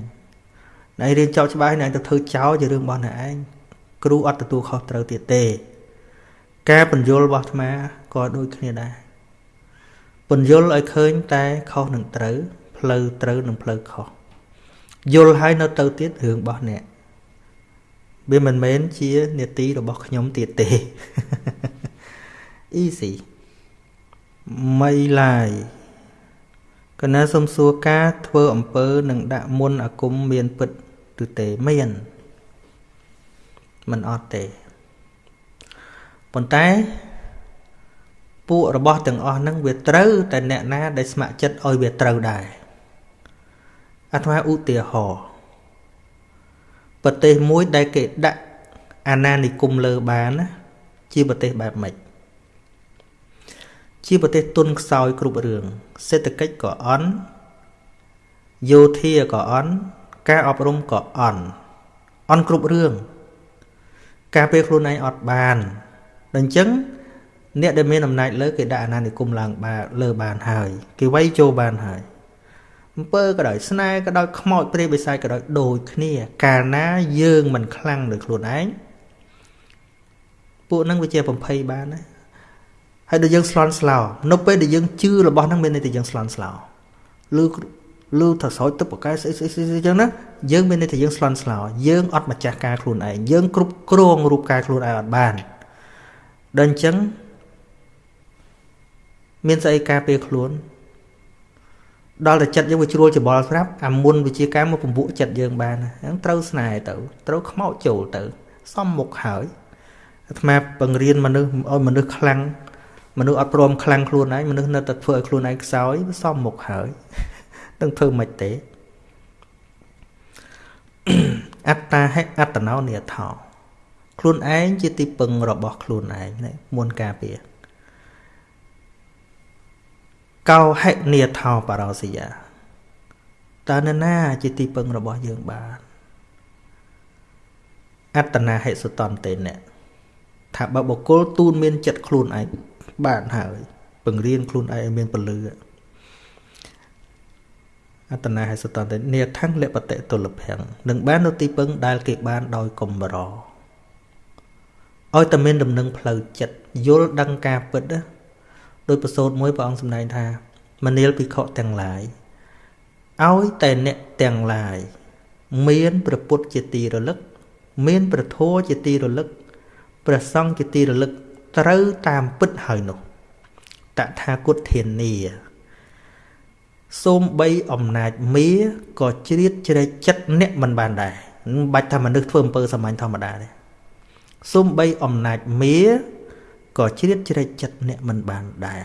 អ្នកឯងរៀនចប់ច្បាប់ហើយអ្នកឯងទៅធ្វើចោលជារឿងរបស់អ្នកឯងគ្រូអត់ទទួលខុសត្រូវទៀតទេ ការបញ្យលរបស់អាត្មាក៏ដូចគ្នាដែរបញ្យលឲ្យឃើញតែខុសនឹងត្រូវផ្លូវត្រូវនិងផ្លូវខុសយល់ហើយនៅទៅទៀតរឿងរបស់អ្នកវាមិនមែនជានេតិរបស់ខ្ញុំទៀតទេ easy មិនឡាយកណាសំសួរការធ្វើអំពើនឹងដាក់មុនអាគមមានពិតឬទេមានមិនអត់ទេ ប៉ុន្តែពួករបស់ទាំងអស់ហ្នឹងវាត្រូវតែអ្នកណាដែលស្ម័គ្រចិត្តឲ្យវាត្រូវដែរអាត្មាឧទាហរណ៍ប្រទេសមួយដែលគេដាក់អាណានិគមលើបានណាជាប្រទេសបែបម៉េចជាប្រទេសទុនខ្សោយគ្រប់រឿងសេដ្ឋកិច្ចក៏អន់យោធាក៏អន់ការអប់រំក៏អន់អន់គ្រប់រឿងការពេលខ្លួនឯងអត់បាន ដល់អញ្ចឹងអ្នកដែលមានអំណាចលើគេដាក់អាណានិគមឡើងបានលើបានហើយ គេវាយចូលបានហើយអំពើក៏ដោយស្នេហ៍ក៏ដោយខ្មោចព្រាយបិសាចក៏ដោយដូចគ្នា កាលណាយើងមិនខ្លាំងដោយខ្លួនឯងពួកហ្នឹងវាជាបំភ័យបានណាហើយដល់យើងស្លន់ស្លោនៅពេលដែលយើងជឿរបស់ហ្នឹងមានន័យថាយើងស្លន់ស្លោឬឬថាស្រោចទឹកបកែស្អីស្អីស្អីអញ្ចឹងណាយើងមានន័យថាយើងស្លន់ស្លោយើងអត់ម្ចាស់ការខ្លួនឯងយើងគ្រប់គ្រងរូបកាយខ្លួនឯងអត់បាន ដល់អញ្ចឹងមានស្អីការពារខ្លួនដល់តែចិត្តយើងវាជ្រួលច្បល់ស្រាប់អាមុនវិជាការមកពំពួកចិត្តយើងបានហ្នឹងត្រូវស្នេហ៍ទៅត្រូវខ្មោចចូលទៅ សំមុខហើយអាត្មាបង្រៀនមនុស្សឲ្យមនុស្សខ្លាំងមនុស្សអត់ព្រមខ្លាំងខ្លួនឯងមនុស្សនៅតែធ្វើឲ្យខ្លួនឯងខ្សោយសំមុខហើយនឹងធ្វើមិនទេអត្តាហេអត្តណោនិយថោ ខ្លួនឯងជាទីពឹងរបស់ខ្លួនឯងមុនការពារកោហិនិថោបរោសយាតើនរណាជាទីពឹងរបស់យើងបានអត្តនាហិសតន្តេនៈថាបើបុគ្គលទូនមានចិត្តខ្លួនឯងបានហើយពង្រៀនខ្លួនឯងឲ្យមានពលឺអត្តនាហិសតន្តេនេថੰលបតិតុលភੰនឹងបាននៅទីពឹងដែលគេបានដោយកំរ ឲ្យតែមានដំណឹងផ្លូវចិត្តយល់ដឹងការពិតដោយប្រសូតមួយព្រះអង្គសម្ដែងថាមនាលភិក្ខុទាំងឡាយឲ្យតែអ្នកទាំងឡាយមានព្រះពុទ្ធជាទីរលឹក មានព្រះធម៌ជាទីរលឹកព្រះសង្ឃជាទីរលឹកត្រូវតាមពិតហើយនោះតថាគតធានាសូមបីអំណាចមាក៏ជ្រៀតជ្រែកចិត្តអ្នកមិនបានដែរមិនបាច់ថាមនុស្សធ្វើអំពើសាមញ្ញធម្មតាទេ សំបីអំណាចមាក៏ជ្រៀតជ្រែកចិត្តអ្នកមិនបានដែរ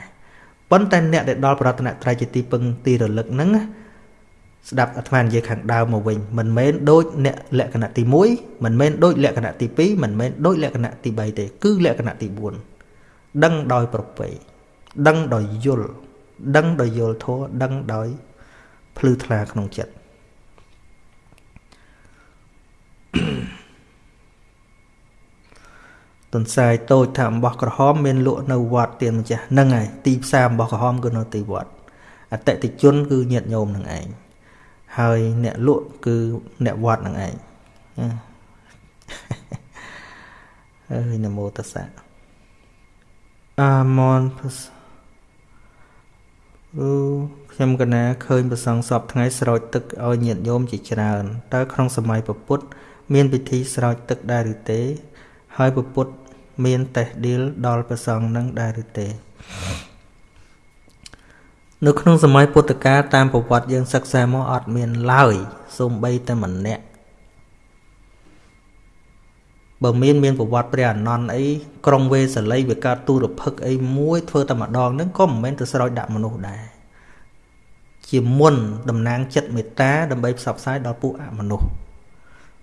ប៉ុន្តែអ្នកដែលដល់ប្រតនត្រ័យជាទីពឹងទីរលឹកហ្នឹងស្ដាប់អាត្មានិយាយខាងដើមមកវិញមិនមែនដូចអ្នកលក្ខណៈទី1មិនមែនដូចលក្ខណៈទី2មិនមែនដូចលក្ខណៈទី3ទេគឺលក្ខណៈទី4ដឹងដោយប្រពៃដឹងដោយយល់ដឹងដោយយល់ធម៌ដឹងដោយភ្លឺថ្លាក្នុងចិត្ត ទន្សាយតូចថាអំបោះក្រហមមានលក់នៅវត្តទៀនម្ចាស់ហ្នឹងហើយទីផ្សារអំបោះក្រហមគឺនៅទីវត្តអតិថិជនគឺញាតិញោមនឹងឯងហើយអ្នកលក់គឺអ្នកវត្តនឹងឯងអើយនមោតសៈអាមនអឺខ្ញុំកណាឃើញប្រសងសពថ្ងៃស្រោចទឹកឲ្យញាតិញោមជាច្រើនតើក្នុងសម័យពុទ្ធមានពិធីស្រោចទឹកដែរឬទេ ហើយពុទ្ធ មានតេះឌីលដល់ប្រសងនឹងដែរឬទេនៅក្នុងសម័យពុទ្ធកាលតាមប្រវត្តិយើងសិក្សាមកអត់មានឡើយសូម្បីតែម្នាក់បើមានមានប្រវត្តិព្រះអនន្តអីក្រុងវេសលីវាកើតទូរភឹកអីមួយធ្វើតែម្ដងហ្នឹងក៏មិនមែនទៅស្រោចដាក់មនុស្សដែរជាមុនតំណាងចិត្តមេត្តាដើម្បីផ្សព្វផ្សាយដល់ពួកអមនុស្ស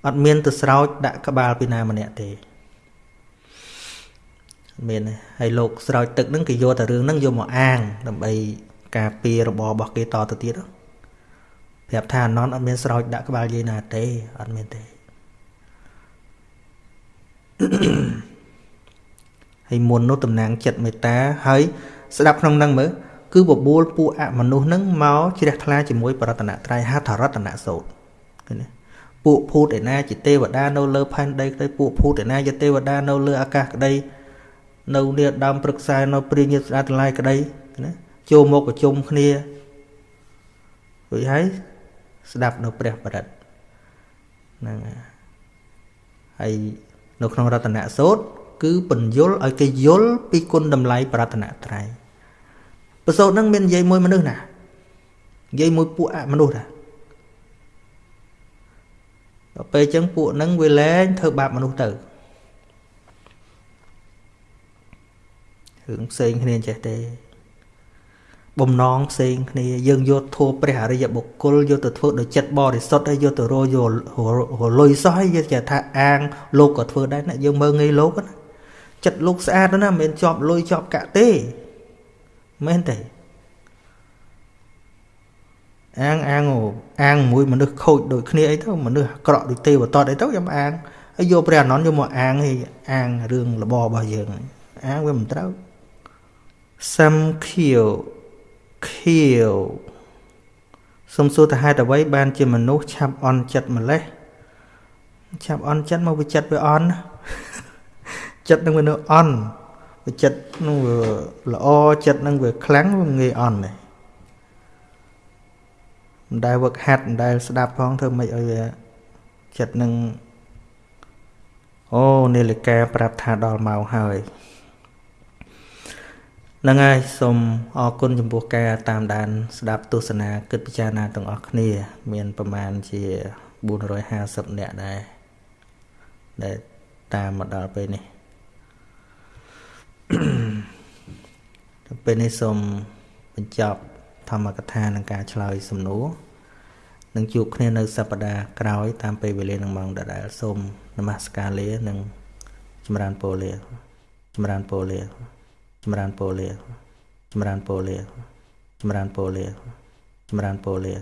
អត់មានទៅស្រោចដាក់ក្បាលពីណាម្នាក់ទេ មានហើយលោកស្រោចទឹកហ្នឹងគេយកតែរឿងហ្នឹងយកមកអាង ដើម្បីការពាររបបរបស់គេតទៅទៀតប្រាប់ថាអនន្តអត់មានស្រោចដាក់ក្បាលយាយណាទេអត់មានទេហើយមុននោះតំណាងចិត្តមេត្តាហើយស្ដាប់ក្នុងនឹងមើលគឺបបួលពួកអមនុស្សនឹងមកជ្រះថ្លាជាមួយបរតនត្រ័យហត្ថរតនសោតឃើញទេពួកភូតឯណាជាទេវតានៅលើផែនដីក្តីពួកភូតឯណាជាទេវតានៅលើអាកាសក្តី នៅនាដើមព្រឹក្សានៅព្រាញាស្ដាតឡាយក្តីណាចូលមកប្រជុំគ្នារួចហើយស្ដាប់នៅព្រះបរិត្តហ្នឹងហើយនៅក្នុងរតនសូត្រគឺបញ្យលឲ្យគេយល់ពីគុណតម្លៃប្រតនត្រ័យប្រសូតហ្នឹងមាននិយាយមួយមនុស្សណានិយាយមួយពួកអមនុស្សណាដល់ពេលអញ្ចឹងពួកហ្នឹងវាលែងធ្វើបាបមនុស្សទៅ រឿងផ្សេងគ្នាចេះទេបំណងផ្សេងគ្នាយើងយកធัวព្រះអរិយបុគ្គលយកទៅធ្វើដោយចិត្តបរិសុទ្ធហើយយកទៅរយរលុយសោះហើយយើងចេះថាអាងលោកក៏ធ្វើដែរណាយើងមើលងាយលោកណាចិត្តលោកស្អាតណាមិនមែនជាប់លុយជាប់កាក់ទេមែនទេអាងអាងអាងមួយមនុស្សខូចដូចគ្នាអីទៅមនុស្សអាក្រក់ដូចទេវតតអីទៅខ្ញុំអាងហើយយកព្រះអនន្តយកមកអាងឲ្យអាងរឿងលបរបស់យើងអាងវាមិនត្រូវ សំខៀវខៀវសំសួរទៅហេតុអ្វីបានជាមនុស្សឆាប់អន់ចិត្តម្លេះឆាប់អន់ចិត្តមកវិចិត្តវាអន់ចិត្តនឹងវានៅអន់វាចិត្តនឹងវាល្អចិត្តនឹងវាខ្លាំងវាងាយអន់ដែរមិនដែលវឹកហាត់មិនដែលស្ដាប់ផងធ្វើម៉េចឲ្យវាចិត្តនឹងអូនាឡិកាប្រាប់ថាដល់ម៉ោងហើយហ្នឹងហើយសូមអរគុណចំពោះការតាមដាន ស្ដាប់ទស្សនាគិតពិចារណាទាំងអស់គ្នា មានប្រមាណជា450នាក់ដែរដែលតាមមកដល់ពេលនេះទៅពេលនេះសូមបញ្ចប់ធម្មកថានឹងការឆ្លើយសំណួរនឹងជួបគ្នានៅសប្តាហ៍ក្រោយ តាមពេលវេលានឹងម៉ោងដដែលសូមនមស្ការលានិងចម្រើនពរលាចម្រើនពរលា ចម្រើនពរលាចម្រើនពរលាចម្រើនពរលាចម្រើនពរលា